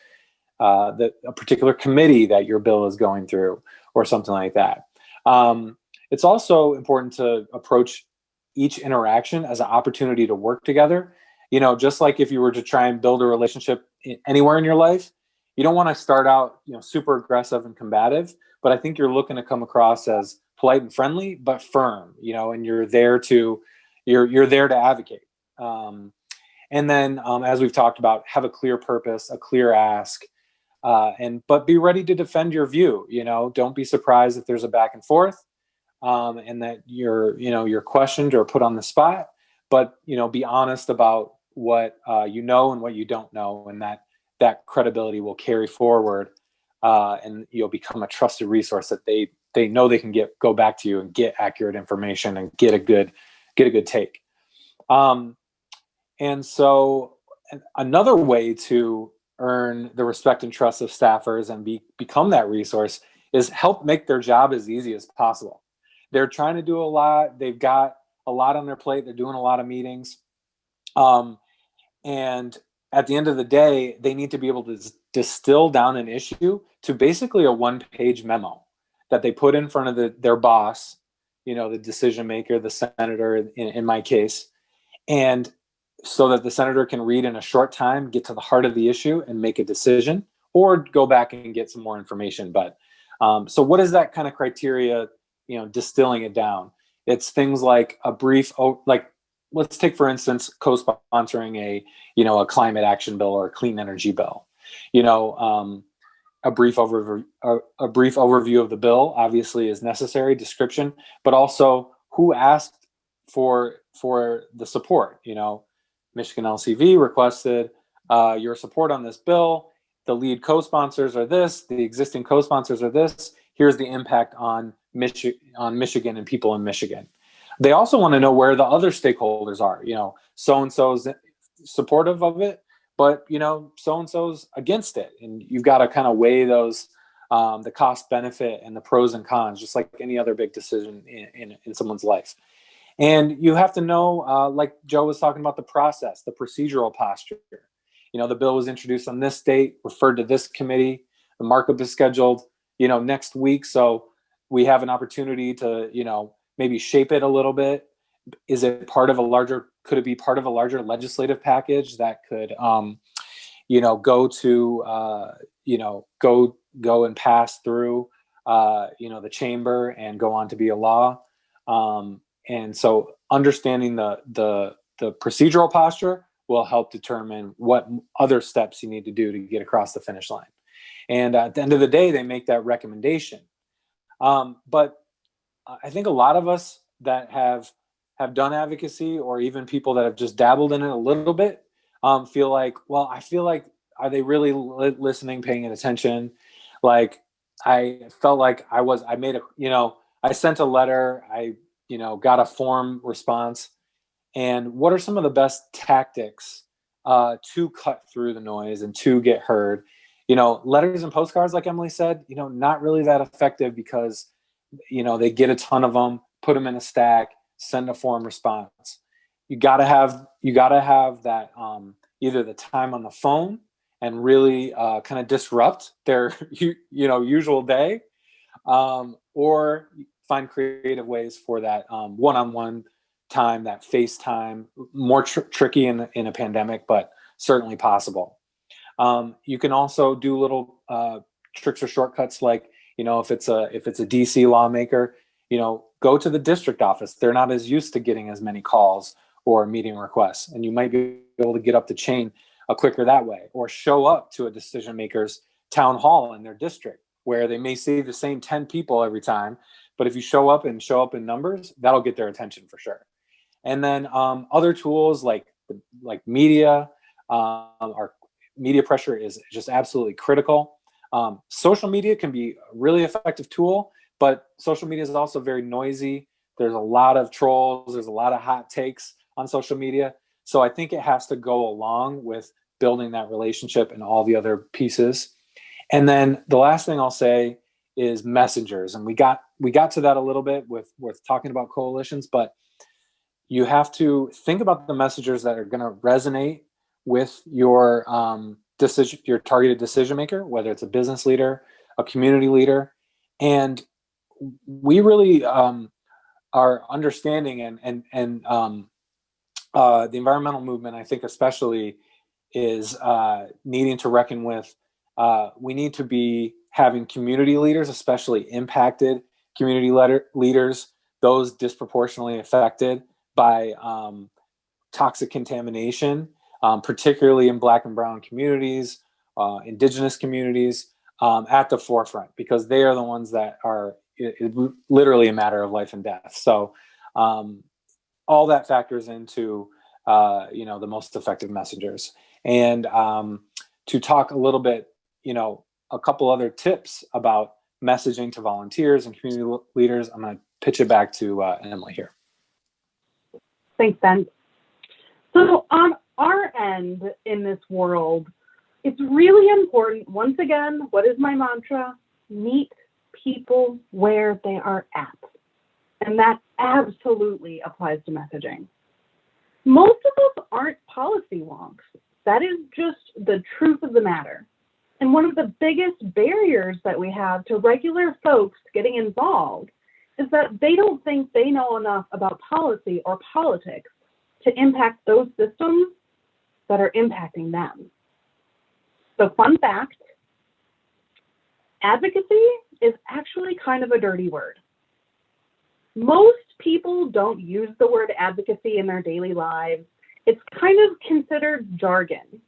uh, the, a particular committee that your bill is going through or something like that. Um, it's also important to approach each interaction as an opportunity to work together. You know, just like if you were to try and build a relationship anywhere in your life, you don't want to start out, you know, super aggressive and combative, but I think you're looking to come across as polite and friendly, but firm, you know, and you're there to, you're, you're there to advocate. Um, and then, um, as we've talked about, have a clear purpose, a clear ask, uh, and but be ready to defend your view. You know, don't be surprised if there's a back and forth, um, and that you're you know you're questioned or put on the spot. But you know, be honest about what uh, you know and what you don't know, and that that credibility will carry forward, uh, and you'll become a trusted resource that they they know they can get go back to you and get accurate information and get a good get a good take. Um, and so another way to earn the respect and trust of staffers and be, become that resource is help make their job as easy as possible. They're trying to do a lot. They've got a lot on their plate. They're doing a lot of meetings. Um, and at the end of the day, they need to be able to distill down an issue to basically a one page memo that they put in front of the, their boss, you know, the decision maker, the senator in, in my case, and so that the senator can read in a short time, get to the heart of the issue and make a decision or go back and get some more information. But um, so what is that kind of criteria, you know, distilling it down? It's things like a brief, like let's take for instance, co-sponsoring a, you know, a climate action bill or a clean energy bill, you know, um, a brief overview, a, a brief overview of the bill obviously is necessary description, but also who asked for, for the support, you know, Michigan LCV requested uh, your support on this bill. The lead co-sponsors are this, the existing co-sponsors are this. Here's the impact on, Michi on Michigan and people in Michigan. They also want to know where the other stakeholders are. You know, so-and-so's supportive of it, but you know, so-and-so's against it. And you've got to kind of weigh those, um, the cost benefit and the pros and cons, just like any other big decision in, in, in someone's life. And you have to know, uh, like Joe was talking about the process, the procedural posture. You know, the bill was introduced on this date, referred to this committee. The markup is scheduled, you know, next week. So we have an opportunity to, you know, maybe shape it a little bit. Is it part of a larger, could it be part of a larger legislative package that could, um, you know, go to, uh, you know, go, go and pass through, uh, you know, the chamber and go on to be a law. Um, and so understanding the, the, the procedural posture will help determine what other steps you need to do to get across the finish line. And at the end of the day, they make that recommendation. Um, but I think a lot of us that have have done advocacy or even people that have just dabbled in it a little bit um, feel like, well, I feel like, are they really li listening, paying attention? Like I felt like I was, I made a, you know, I sent a letter, I you know, got a form response. And what are some of the best tactics uh, to cut through the noise and to get heard? You know, letters and postcards, like Emily said, you know, not really that effective because, you know, they get a ton of them, put them in a stack, send a form response. You gotta have, you gotta have that um, either the time on the phone and really uh, kind of disrupt their, you, you know, usual day, um, or find creative ways for that um, one-on-one time, that FaceTime, more tr tricky in, in a pandemic, but certainly possible. Um, you can also do little uh, tricks or shortcuts like, you know, if it's a if it's a DC lawmaker, you know, go to the district office. They're not as used to getting as many calls or meeting requests, and you might be able to get up the chain a quicker that way, or show up to a decision maker's town hall in their district where they may see the same 10 people every time, but if you show up and show up in numbers, that'll get their attention for sure. And then um, other tools like like media, um, our media pressure is just absolutely critical. Um, social media can be a really effective tool, but social media is also very noisy. There's a lot of trolls. There's a lot of hot takes on social media. So I think it has to go along with building that relationship and all the other pieces. And then the last thing I'll say is messengers. And we got we got to that a little bit with with talking about coalitions, but you have to think about the messengers that are going to resonate with your um, decision, your targeted decision maker, whether it's a business leader, a community leader, and we really um, are understanding and and and um, uh, the environmental movement, I think especially, is uh, needing to reckon with. Uh, we need to be having community leaders, especially impacted community leader, leaders, those disproportionately affected by um, toxic contamination, um, particularly in Black and Brown communities, uh, Indigenous communities, um, at the forefront because they are the ones that are it, it, literally a matter of life and death. So um, all that factors into uh, you know the most effective messengers. And um, to talk a little bit, you know, a couple other tips about messaging to volunteers and community leaders. I'm going to pitch it back to uh, Emily here. Thanks, Ben. So on our end in this world, it's really important, once again, what is my mantra? Meet people where they are at. And that absolutely applies to messaging. Most of us aren't policy wonks. That is just the truth of the matter. And one of the biggest barriers that we have to regular folks getting involved is that they don't think they know enough about policy or politics to impact those systems that are impacting them. So fun fact, advocacy is actually kind of a dirty word. Most people don't use the word advocacy in their daily lives. It's kind of considered jargon.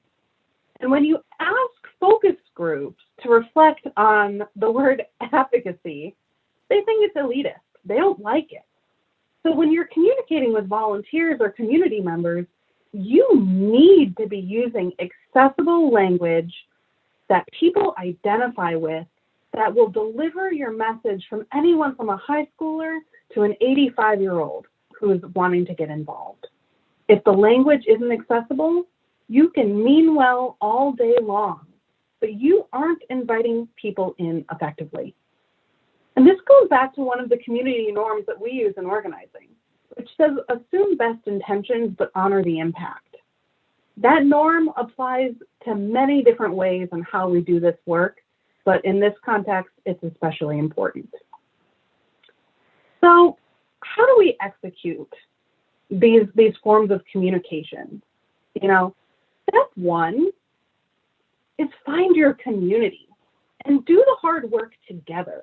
And when you ask focus groups to reflect on the word advocacy, they think it's elitist. They don't like it. So when you're communicating with volunteers or community members, you need to be using accessible language that people identify with that will deliver your message from anyone from a high schooler to an 85 year old who is wanting to get involved. If the language isn't accessible, you can mean well all day long, but you aren't inviting people in effectively. And this goes back to one of the community norms that we use in organizing, which says assume best intentions but honor the impact. That norm applies to many different ways on how we do this work, but in this context, it's especially important. So how do we execute these, these forms of communication? You know, step one is find your community and do the hard work together.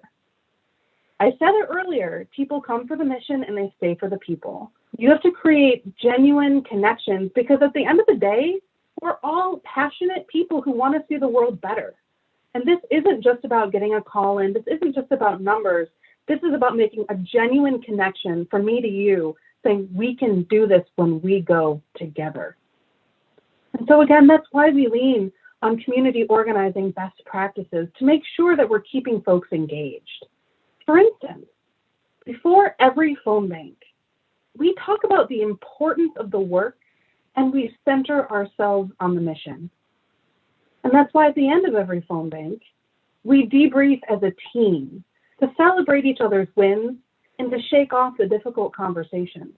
I said it earlier, people come for the mission and they stay for the people. You have to create genuine connections because at the end of the day, we're all passionate people who want to see the world better. And this isn't just about getting a call in, this isn't just about numbers. This is about making a genuine connection from me to you, saying we can do this when we go together. And so, again, that's why we lean on community organizing best practices to make sure that we're keeping folks engaged. For instance, before every phone bank, we talk about the importance of the work and we center ourselves on the mission. And that's why at the end of every phone bank, we debrief as a team to celebrate each other's wins and to shake off the difficult conversations.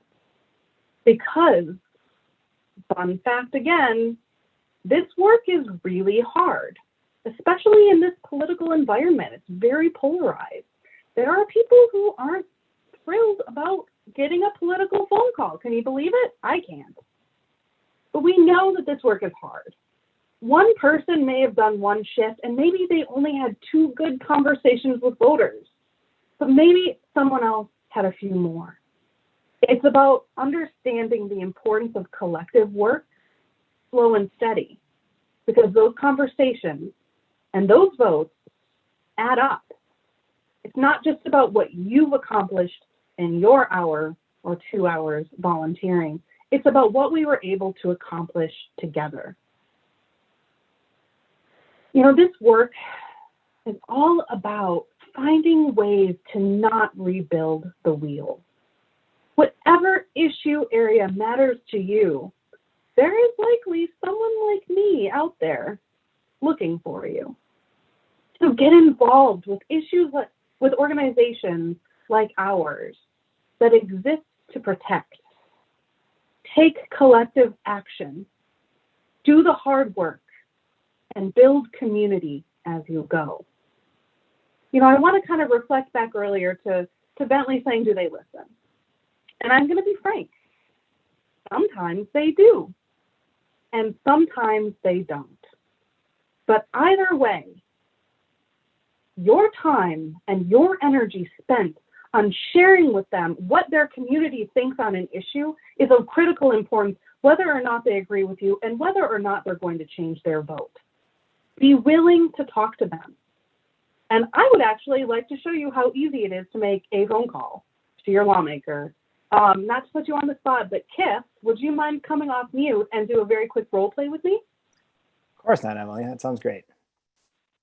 Because, fun fact again, this work is really hard, especially in this political environment. It's very polarized. There are people who aren't thrilled about getting a political phone call. Can you believe it? I can't. But we know that this work is hard. One person may have done one shift and maybe they only had two good conversations with voters, but maybe someone else had a few more. It's about understanding the importance of collective work slow and steady because those conversations and those votes add up. It's not just about what you've accomplished in your hour or two hours volunteering. It's about what we were able to accomplish together. You know, this work is all about finding ways to not rebuild the wheel. Whatever issue area matters to you, there is likely someone like me out there looking for you. So get involved with issues like, with organizations like ours that exist to protect. Take collective action. Do the hard work and build community as you go. You know, I want to kind of reflect back earlier to, to Bentley saying, do they listen? And I'm going to be frank. Sometimes they do. And sometimes they don't. But either way, your time and your energy spent on sharing with them what their community thinks on an issue is of critical importance, whether or not they agree with you and whether or not they're going to change their vote. Be willing to talk to them. And I would actually like to show you how easy it is to make a phone call to your lawmaker. Um, not to put you on the spot, but Kif, would you mind coming off mute and do a very quick role play with me? Of course not, Emily. That sounds great.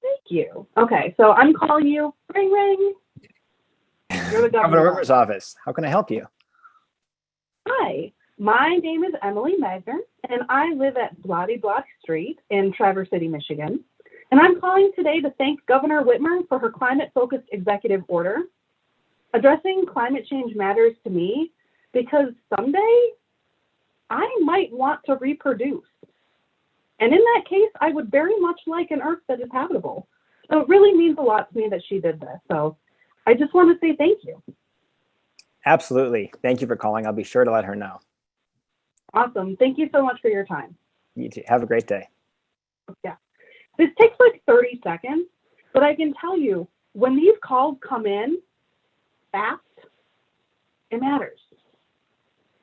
Thank you. Okay, so I'm calling you. Ring, ring. You're the Governor governor. Whitmer's office. How can I help you? Hi, my name is Emily Magner, and I live at Bloody Block Street in Traverse City, Michigan. And I'm calling today to thank Governor Whitmer for her climate-focused executive order. Addressing climate change matters to me because someday I might want to reproduce. And in that case, I would very much like an earth that is habitable. So it really means a lot to me that she did this. So I just want to say thank you. Absolutely. Thank you for calling. I'll be sure to let her know. Awesome. Thank you so much for your time. You too. Have a great day. Yeah. This takes like 30 seconds, but I can tell you when these calls come in fast, it matters.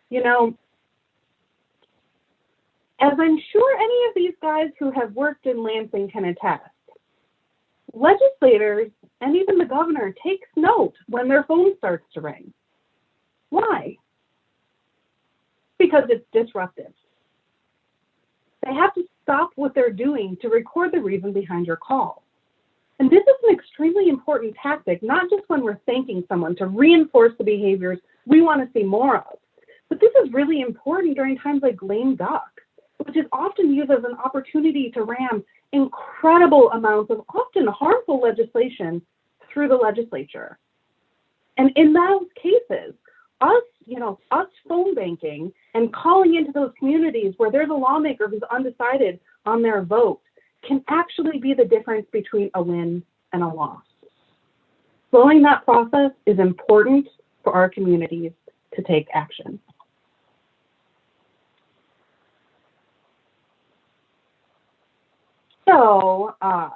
You know, as I'm sure any of these guys who have worked in Lansing can attest, legislators and even the governor takes note when their phone starts to ring. Why? Because it's disruptive. They have to stop what they're doing to record the reason behind your call. And this is an extremely important tactic, not just when we're thanking someone to reinforce the behaviors we want to see more of, but this is really important during times like lame duck, which is often used as an opportunity to ram incredible amounts of often harmful legislation through the legislature. And in those cases, us, you know, us phone banking and calling into those communities where there's a lawmaker who's undecided on their vote can actually be the difference between a win and a loss. Slowing that process is important for our communities to take action. So uh,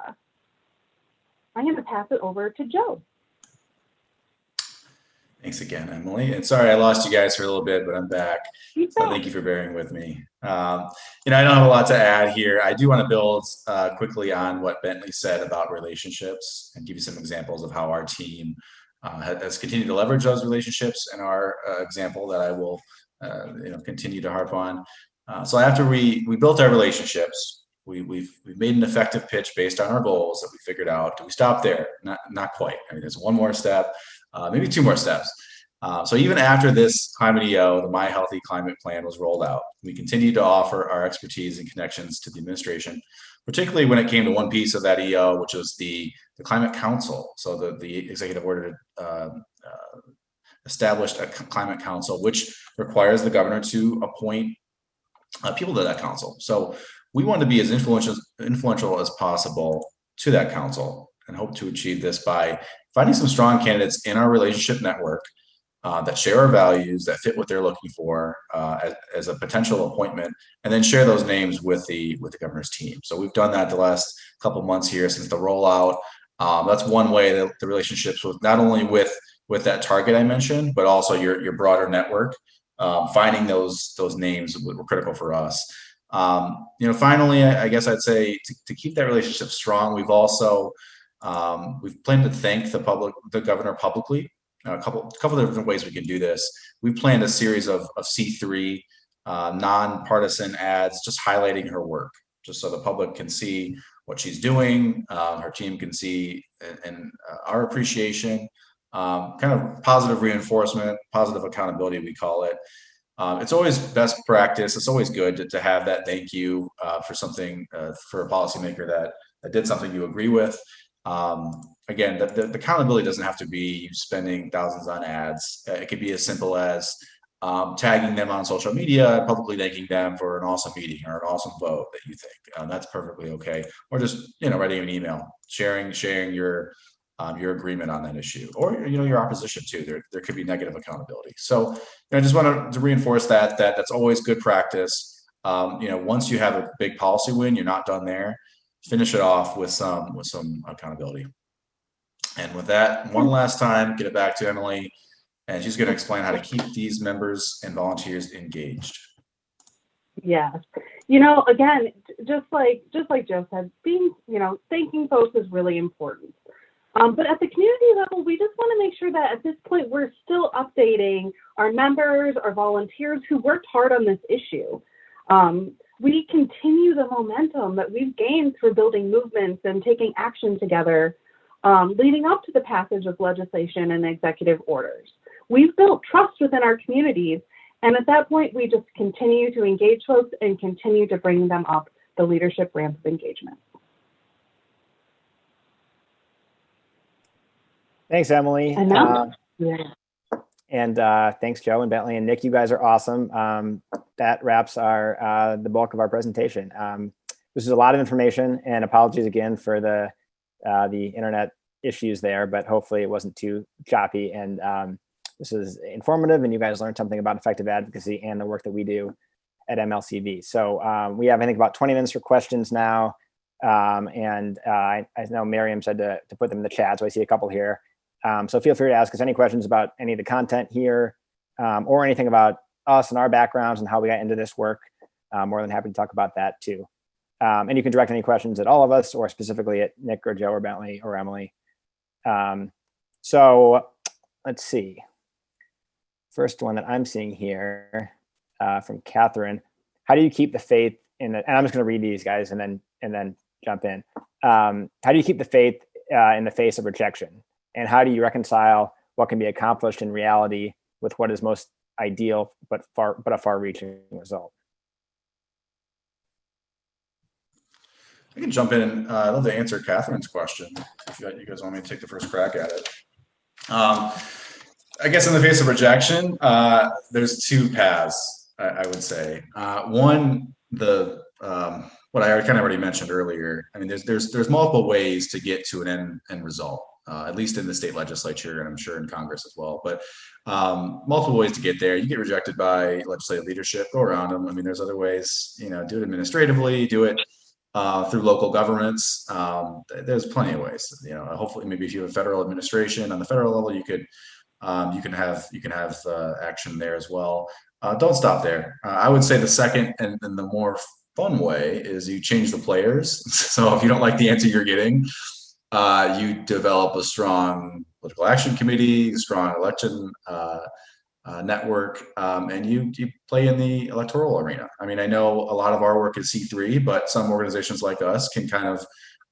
I'm going to pass it over to Joe. Thanks again, Emily. And sorry I lost you guys for a little bit, but I'm back. So thank you for bearing with me. Um, you know, I don't have a lot to add here. I do want to build uh, quickly on what Bentley said about relationships and give you some examples of how our team uh, has continued to leverage those relationships and our uh, example that I will, uh, you know, continue to harp on. Uh, so after we we built our relationships, we, we've we've made an effective pitch based on our goals that we figured out. Do we stop there? Not not quite. I mean, there's one more step, uh, maybe two more steps. Uh, so even after this climate EO, the My Healthy Climate Plan was rolled out, we continued to offer our expertise and connections to the administration, particularly when it came to one piece of that EO, which was the, the Climate Council. So the, the executive order uh, uh, established a climate council, which requires the governor to appoint uh, people to that council. So we want to be as influential, influential as possible to that council and hope to achieve this by finding some strong candidates in our relationship network uh, that share our values, that fit what they're looking for uh, as, as a potential appointment, and then share those names with the with the governor's team. So we've done that the last couple months here since the rollout. Um, that's one way that the relationships with not only with with that target I mentioned, but also your your broader network. Um, finding those those names were critical for us. Um, you know, finally, I, I guess I'd say to, to keep that relationship strong, we've also um, we've planned to thank the public, the governor publicly a couple a couple of different ways we can do this. We planned a series of, of C3 uh, nonpartisan ads just highlighting her work, just so the public can see what she's doing, uh, her team can see and, and uh, our appreciation um, kind of positive reinforcement, positive accountability, we call it. Um, it's always best practice. It's always good to, to have that thank you uh, for something uh, for a policymaker that that did something you agree with. Um, again, the, the, the, accountability doesn't have to be you spending thousands on ads. Uh, it could be as simple as um, tagging them on social media, publicly thanking them for an awesome meeting or an awesome vote that you think. Um, that's perfectly okay. Or just you know writing an email, sharing sharing your um, your agreement on that issue, or you know your opposition too. There there could be negative accountability. So you know, I just want to reinforce that that that's always good practice. Um, you know, once you have a big policy win, you're not done there. Finish it off with some with some accountability. And with that, one last time, get it back to Emily and she's going to explain how to keep these members and volunteers engaged. Yeah, you know, again, just like just like Joe said, being you know thanking folks is really important. Um, but at the community level, we just want to make sure that at this point we're still updating our members, our volunteers who worked hard on this issue. Um, we continue the momentum that we've gained through building movements and taking action together, um, leading up to the passage of legislation and executive orders we've built trust within our communities. And at that point, we just continue to engage folks and continue to bring them up the leadership ramp of engagement. Thanks, Emily. Uh, yeah. and uh, thanks, Joe and Bentley and Nick. You guys are awesome. Um, that wraps our uh, the bulk of our presentation. Um, this is a lot of information, and apologies again for the uh, the internet issues there, but hopefully it wasn't too choppy. And um, this is informative and you guys learned something about effective advocacy and the work that we do at MLCV. So um, we have, I think, about 20 minutes for questions now. Um, and uh, I, I, know Miriam said to, to put them in the chat, so I see a couple here. Um, so feel free to ask us any questions about any of the content here um, or anything about us and our backgrounds and how we got into this work. I'm more than happy to talk about that too. Um, and you can direct any questions at all of us or specifically at Nick or Joe or Bentley or Emily. Um, so let's see first one that I'm seeing here uh, from Catherine. How do you keep the faith in the, and I'm just going to read these guys and then, and then jump in. Um, how do you keep the faith uh, in the face of rejection? And how do you reconcile what can be accomplished in reality with what is most ideal, but far, but a far reaching result? I can jump in. Uh, I'd love to answer Catherine's question if you guys want me to take the first crack at it. Um, I guess in the face of rejection, uh, there's two paths, I, I would say. Uh, one, the um, what I kind of already mentioned earlier. I mean, there's there's there's multiple ways to get to an end end result. Uh, at least in the state legislature, and I'm sure in Congress as well. But um, multiple ways to get there. You get rejected by legislative leadership, go around them. I mean, there's other ways. You know, do it administratively, do it uh, through local governments. Um, there's plenty of ways. You know, hopefully, maybe if you have a federal administration on the federal level, you could um, you can have you can have uh, action there as well. Uh, don't stop there. Uh, I would say the second and, and, the more fun way is you change the players. so if you don't like the answer you're getting, uh, you develop a strong political action committee, strong election uh, uh, network, um, and you you play in the electoral arena. I mean, I know a lot of our work is C3, but some organizations like us can kind of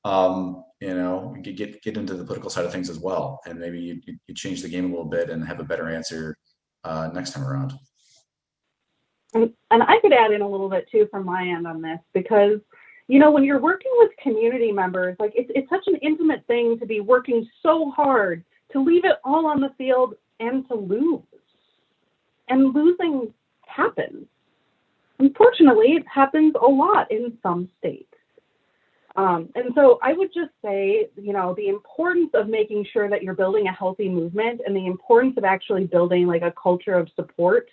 um, you know, get get into the political side of things as well, and maybe you, you change the game a little bit and have a better answer uh, next time around. And, and I could add in a little bit too from my end on this because, you know, when you're working with community members, like it's it's such an intimate thing to be working so hard to leave it all on the field and to lose, and losing happens. Unfortunately, it happens a lot in some states. Um, and so I would just say, you know, the importance of making sure that you're building a healthy movement and the importance of actually building like a culture of support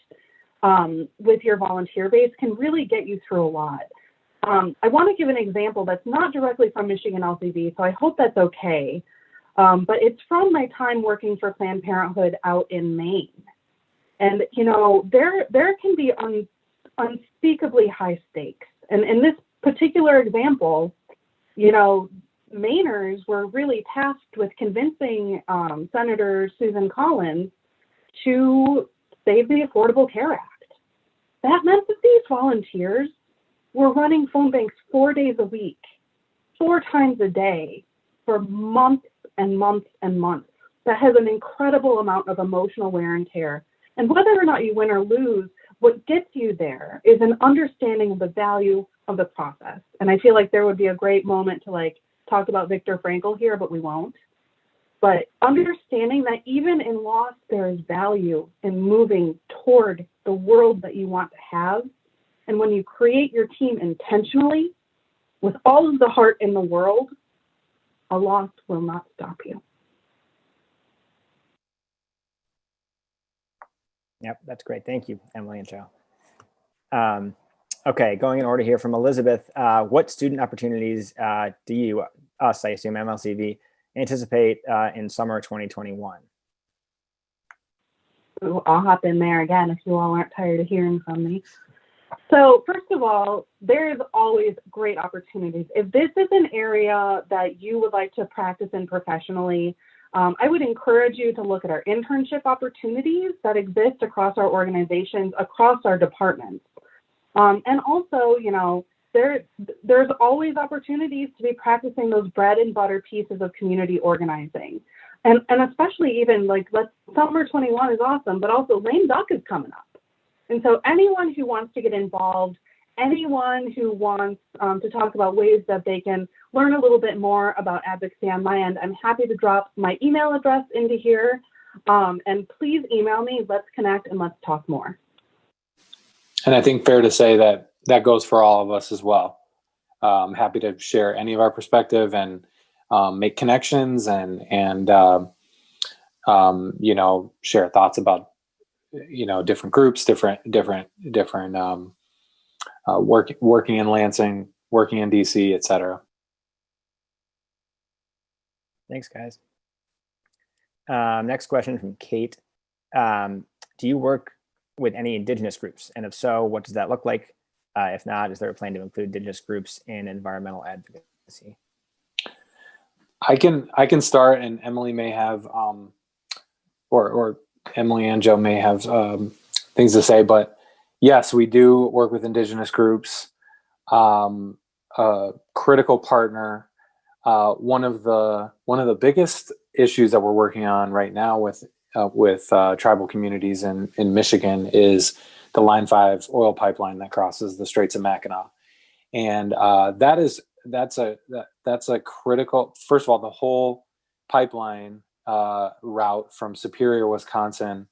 um, with your volunteer base can really get you through a lot. Um, I want to give an example that's not directly from Michigan LCV, so I hope that's okay. Um, but it's from my time working for Planned Parenthood out in Maine. And, you know, there, there can be un, unspeakably high stakes. And in this particular example, you know, Mainers were really tasked with convincing um, Senator Susan Collins to save the Affordable Care Act. That meant that these volunteers were running phone banks four days a week, four times a day for months and months and months. that has an incredible amount of emotional wear and tear. And whether or not you win or lose, what gets you there is an understanding of the value of the process. And I feel like there would be a great moment to like talk about Viktor Frankl here, but we won't. But understanding that even in loss, there is value in moving toward the world that you want to have. And when you create your team intentionally, with all of the heart in the world, a loss will not stop you. Yep, that's great. Thank you, Emily and Joe. Um, okay, going in order here from Elizabeth, uh, what student opportunities uh, do you, us, I assume MLCV, anticipate uh, in summer 2021? Ooh, I'll hop in there again if you all aren't tired of hearing from me. So first of all, there's always great opportunities. If this is an area that you would like to practice in professionally, um, I would encourage you to look at our internship opportunities that exist across our organizations, across our departments. Um, and also, you know, there, there's always opportunities to be practicing those bread and butter pieces of community organizing. And, and especially even like, let's, summer 21 is awesome, but also lame duck is coming up. And so anyone who wants to get involved, anyone who wants um, to talk about ways that they can learn a little bit more about advocacy on my end, I'm happy to drop my email address into here. Um, and please email me, let's connect and let's talk more. And I think fair to say that that goes for all of us as well. I'm happy to share any of our perspective and um, make connections and and uh, um, you know share thoughts about you know different groups, different different different um, uh, work, working in Lansing, working in DC, etc. Thanks, guys. Um, next question from Kate. Um, do you work with any indigenous groups? And if so, what does that look like? Uh, if not, is there a plan to include indigenous groups in environmental advocacy? I can I can start, and Emily may have, um, or or Emily and Joe may have um, things to say. But yes, we do work with indigenous groups. Um, a critical partner. Uh, one of the one of the biggest issues that we're working on right now with uh, with uh, tribal communities in in Michigan is the Line Five oil pipeline that crosses the Straits of Mackinac, and uh, that is that's a that, that's a critical. First of all, the whole pipeline uh, route from Superior, Wisconsin,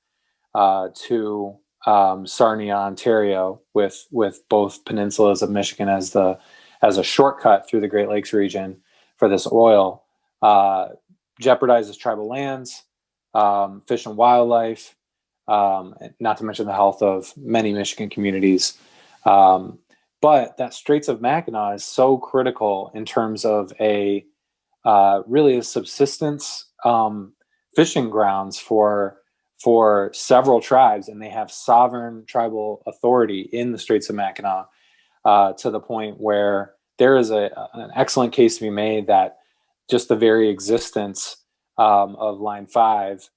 uh, to um, Sarnia, Ontario, with with both peninsulas of Michigan as the as a shortcut through the Great Lakes region for this oil, uh, jeopardizes tribal lands, um, fish and wildlife, um, not to mention the health of many Michigan communities. Um, but that Straits of Mackinac is so critical in terms of a uh, really a subsistence um, fishing grounds for for several tribes, and they have sovereign tribal authority in the Straits of Mackinac uh, to the point where there is a, an excellent case to be made that just the very existence um, of Line 5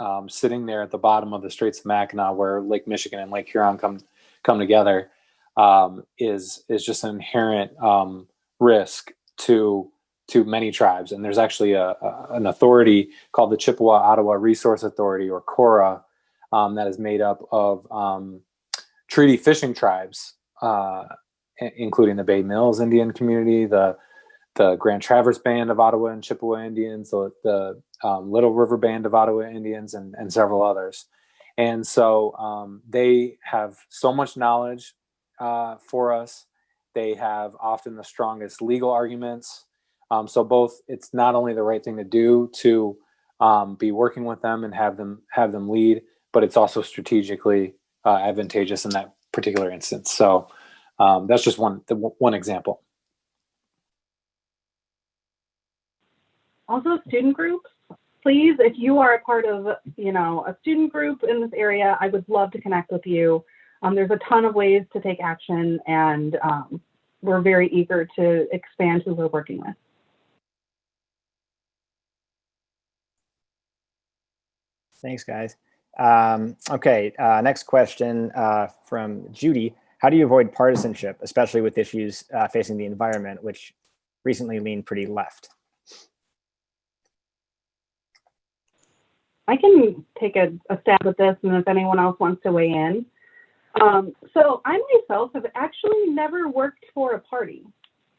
um, sitting there at the bottom of the Straits of Mackinac where Lake Michigan and Lake Huron come, come together um, is, is just an inherent um, risk to to many tribes. And there's actually a, a, an authority called the Chippewa Ottawa Resource Authority or CORA um, that is made up of um, treaty fishing tribes, uh, including the Bay Mills Indian community, the the Grand Traverse Band of Ottawa and Chippewa Indians, the, the um, Little River Band of Ottawa Indians, and, and several others. And so um, they have so much knowledge uh, for us. They have often the strongest legal arguments. Um, so both, it's not only the right thing to do to um, be working with them and have them have them lead, but it's also strategically uh, advantageous in that particular instance. So um, that's just one the, one example. Also, student groups. Please, if you are a part of, you know, a student group in this area, I would love to connect with you. Um, there's a ton of ways to take action, and um, we're very eager to expand who we're working with. Thanks, guys. Um, okay, uh, next question uh, from Judy. How do you avoid partisanship, especially with issues uh, facing the environment, which recently leaned pretty left? I can take a, a stab at this, and if anyone else wants to weigh in. Um, so I myself have actually never worked for a party.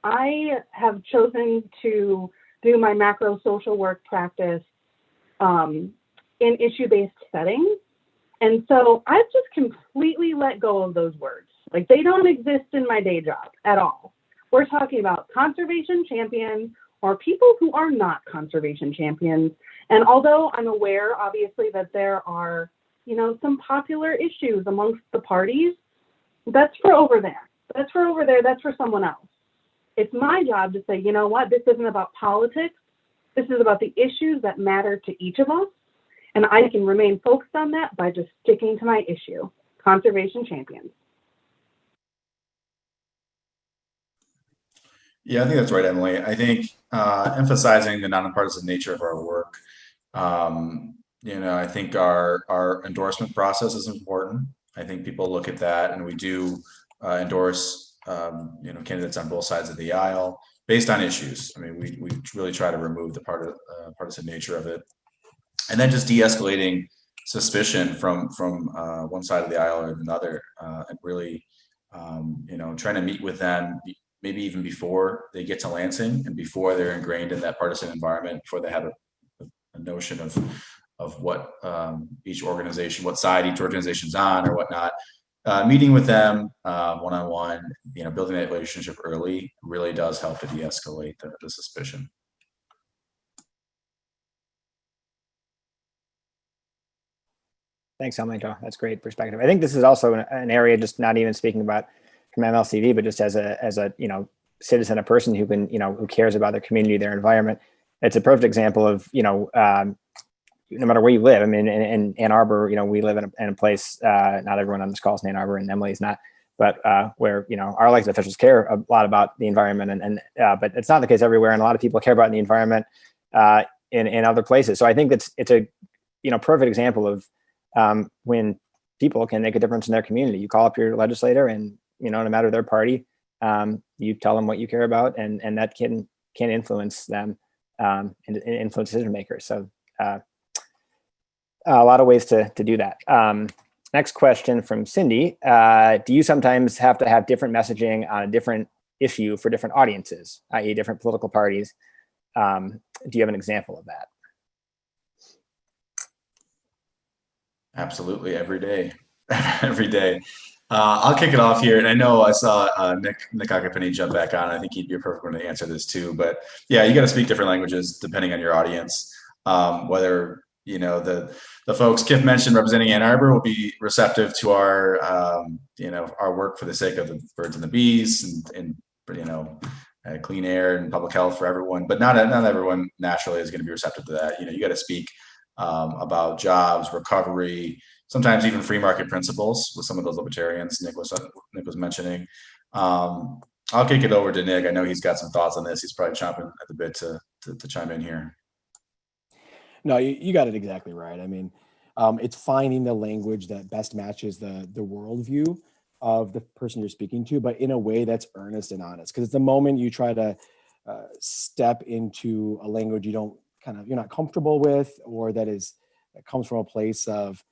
I have chosen to do my macro social work practice um, in issue-based settings. And so I've just completely let go of those words. Like they don't exist in my day job at all. We're talking about conservation champions or people who are not conservation champions. And although I'm aware, obviously, that there are, you know, some popular issues amongst the parties, that's for over there. That's for over there. That's for someone else. It's my job to say, you know what, this isn't about politics. This is about the issues that matter to each of us. And I can remain focused on that by just sticking to my issue, conservation champions. Yeah, I think that's right, Emily. I think uh, emphasizing the nonpartisan nature of our work. Um, you know, I think our our endorsement process is important. I think people look at that, and we do uh, endorse um, you know candidates on both sides of the aisle based on issues. I mean, we we really try to remove the part of uh, partisan nature of it, and then just de-escalating suspicion from from uh, one side of the aisle or another, uh, and really um, you know trying to meet with them maybe even before they get to Lansing and before they're ingrained in that partisan environment, before they have a, a notion of of what um, each organization, what side each organization's on or whatnot. Uh, meeting with them one on one, you know, building that relationship early really does help to de-escalate the, the suspicion. Thanks, Emily. That's great perspective. I think this is also an, an area, just not even speaking about from MLCV, but just as a as a you know citizen, a person who can you know who cares about their community, their environment. It's a perfect example of you know um, no matter where you live. I mean, in, in Ann Arbor, you know, we live in a, in a place. Uh, not everyone on this call is in Ann Arbor, and Emily's not. But uh, where you know our elected officials care a lot about the environment, and, and uh, but it's not the case everywhere, and a lot of people care about the environment uh, in in other places. So I think it's it's a you know perfect example of um, when people can make a difference in their community. You call up your legislator, and you know, no matter their party, um, you tell them what you care about, and and that can can influence them um, and, and influence decision makers. So uh, a lot of ways to to do that. Um, next question from Cindy: uh, Do you sometimes have to have different messaging on a different issue for different audiences, i.e., different political parties? Um, do you have an example of that? Absolutely, every day, every day. Uh, I'll kick it off here, and I know I saw uh, Nick Nick jump back on. I think he'd be a perfect one to answer this too. But yeah, you got to speak different languages depending on your audience. Um, whether you know the the folks Kif mentioned representing Ann Arbor will be receptive to our um, you know our work for the sake of the birds and the bees and, and you know uh, clean air and public health for everyone. But not not everyone naturally is going to be receptive to that. You know, you got to speak um, about jobs, recovery sometimes even free market principles with some of those libertarians Nick was Nick was mentioning. Um, I'll kick it over to Nick. I know he's got some thoughts on this. He's probably chomping at the bit to to, to chime in here. No, you, you got it exactly right. I mean, um, it's finding the language that best matches the the worldview of the person you're speaking to, but in a way that's earnest and honest. Because it's the moment you try to uh, step into a language you don't kind of you're not comfortable with, or that is that comes from a place of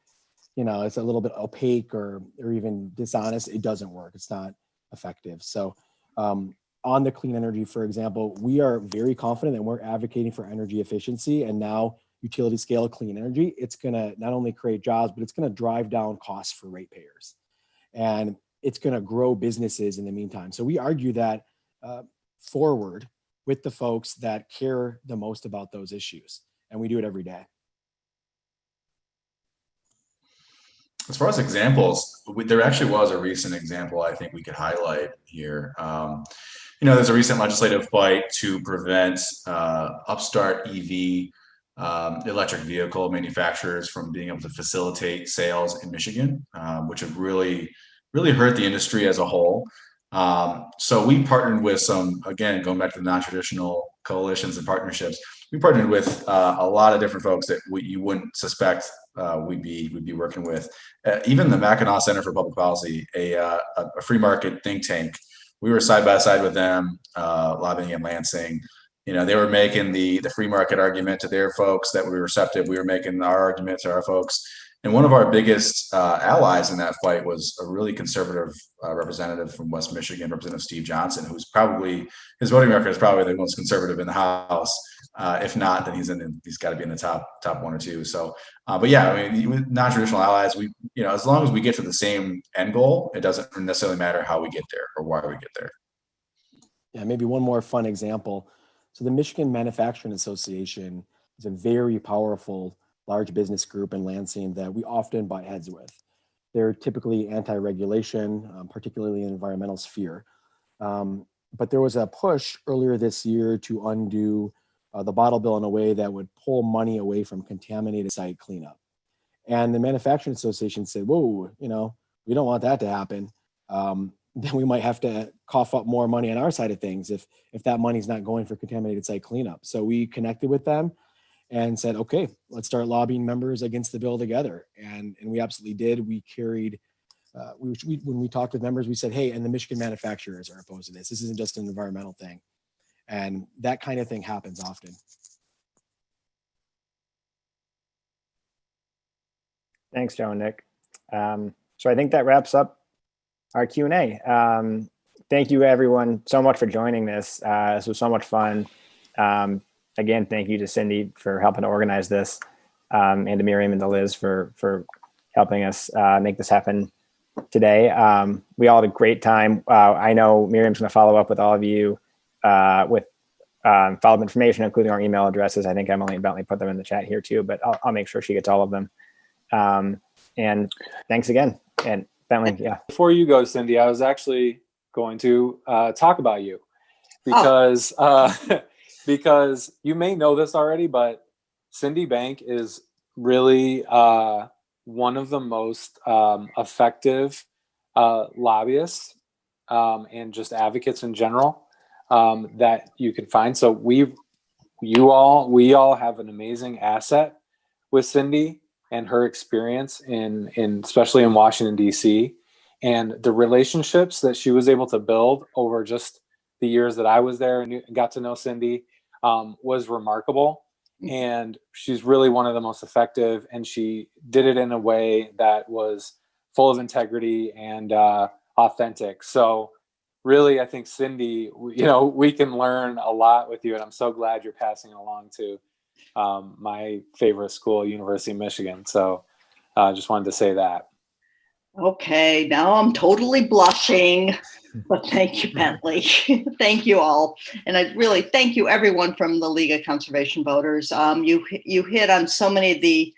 you know it's a little bit opaque or or even dishonest it doesn't work it's not effective. So um, on the clean energy for example we are very confident that we're advocating for energy efficiency and now utility scale clean energy it's going to not only create jobs but it's going to drive down costs for ratepayers. And it's going to grow businesses in the meantime. So we argue that uh, forward with the folks that care the most about those issues and we do it every day as far as examples, there actually was a recent example I think we could highlight here. Um, you know, there's a recent legislative fight to prevent uh, upstart EV um, electric vehicle manufacturers from being able to facilitate sales in Michigan, um, which have really, really hurt the industry as a whole. Um, so we partnered with some, again, going back to the non-traditional coalitions and partnerships, we partnered with uh, a lot of different folks that we, you wouldn't suspect uh, we'd be we'd be working with. Uh, even the Mackinac Center for Public Policy, a, uh, a free market think tank. We were side by side with them, uh, lobbying in Lansing you know, they were making the the free market argument to their folks that we were receptive. We were making our argument to our folks. And one of our biggest uh, allies in that fight was a really conservative uh, representative from West Michigan, Representative Steve Johnson, who's probably his voting record is probably the most conservative in the House. Uh, if not, then he's in. He's got to be in the top top one or two. So, uh, but yeah, I mean, non-traditional allies, we you know, as long as we get to the same end goal, it doesn't necessarily matter how we get there or why we get there. Yeah, maybe one more fun example. So the Michigan Manufacturing Association is a very powerful large business group in Lansing that we often butt heads with. They're typically anti-regulation, um, particularly in the environmental sphere. Um, but there was a push earlier this year to undo uh, the bottle bill in a way that would pull money away from contaminated site cleanup. And the Manufacturing Association said, whoa, you know, we don't want that to happen. Um, then we might have to cough up more money on our side of things if if that money's not going for contaminated site cleanup. So we connected with them and said, okay, let's start lobbying members against the bill together. And and we absolutely did. We carried. Uh, we, we when we talked with members, we said, hey, and the Michigan manufacturers are opposed to this. This isn't just an environmental thing, and that kind of thing happens often. Thanks, Joe and Nick. Um, so I think that wraps up our Q&A. Um, thank you everyone so much for joining this. Uh, this was so much fun. Um, again, thank you to Cindy for helping to organize this um, and to Miriam and to Liz for, for helping us uh, make this happen today. Um, we all had a great time. Uh, I know Miriam's gonna follow up with all of you uh, with um, follow-up information, including our email addresses. I think Emily and Bentley put them in the chat here too, but I'll, I'll make sure she gets all of them. Um, and thanks again. And Bentley, yeah. Before you go, Cindy, I was actually going to uh, talk about you because uh, because you may know this already, but Cindy Bank is really uh, one of the most um, effective uh, lobbyists um, and just advocates in general um, that you can find. So we, you all, we all have an amazing asset with Cindy and her experience in, in especially in Washington D.C. and the relationships that she was able to build over just the years that I was there and got to know Cindy um, was remarkable. And she's really one of the most effective, and she did it in a way that was full of integrity and uh, authentic. So, really, I think Cindy, you know, we can learn a lot with you, and I'm so glad you're passing it along to um, my favorite school, University of Michigan. So, I uh, just wanted to say that. Okay, now I'm totally blushing, but thank you, Bentley. thank you all. And I really thank you everyone from the League of Conservation Voters. Um, you, you hit on so many of the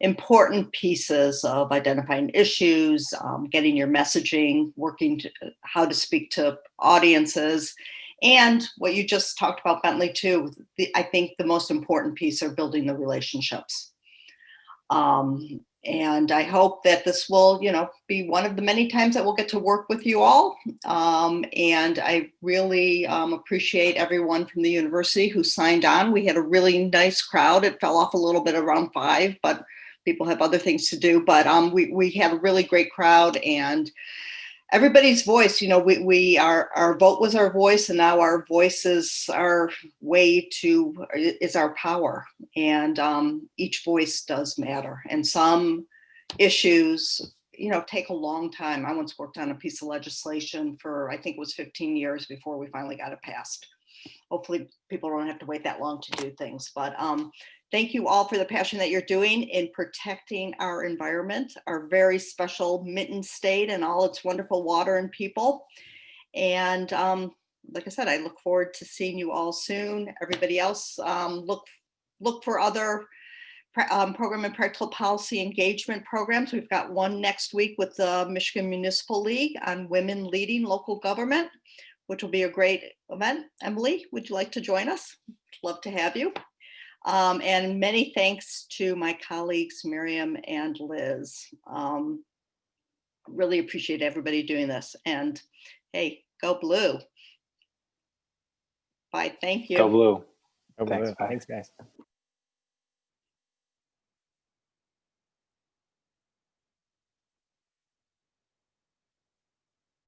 important pieces of identifying issues, um, getting your messaging, working to how to speak to audiences, and what you just talked about, Bentley, too. The, I think the most important piece are building the relationships. Um, and I hope that this will, you know, be one of the many times that we'll get to work with you all. Um, and I really um, appreciate everyone from the university who signed on. We had a really nice crowd. It fell off a little bit around five, but people have other things to do. But um, we, we had a really great crowd and everybody's voice, you know, we, we our, our vote was our voice and now our voice is our way to, is our power. And um, each voice does matter. And some issues, you know, take a long time. I once worked on a piece of legislation for, I think it was 15 years before we finally got it passed. Hopefully people don't have to wait that long to do things, but um, Thank you all for the passion that you're doing in protecting our environment, our very special Mitten State and all its wonderful water and people. And um, like I said, I look forward to seeing you all soon. Everybody else, um, look look for other um, program and practical policy engagement programs. We've got one next week with the Michigan Municipal League on women leading local government, which will be a great event. Emily, would you like to join us? Love to have you. Um, and many thanks to my colleagues, Miriam and Liz. Um, really appreciate everybody doing this. And hey, go blue. Bye, thank you. Go blue. Over Thanks, bye. Thanks, guys.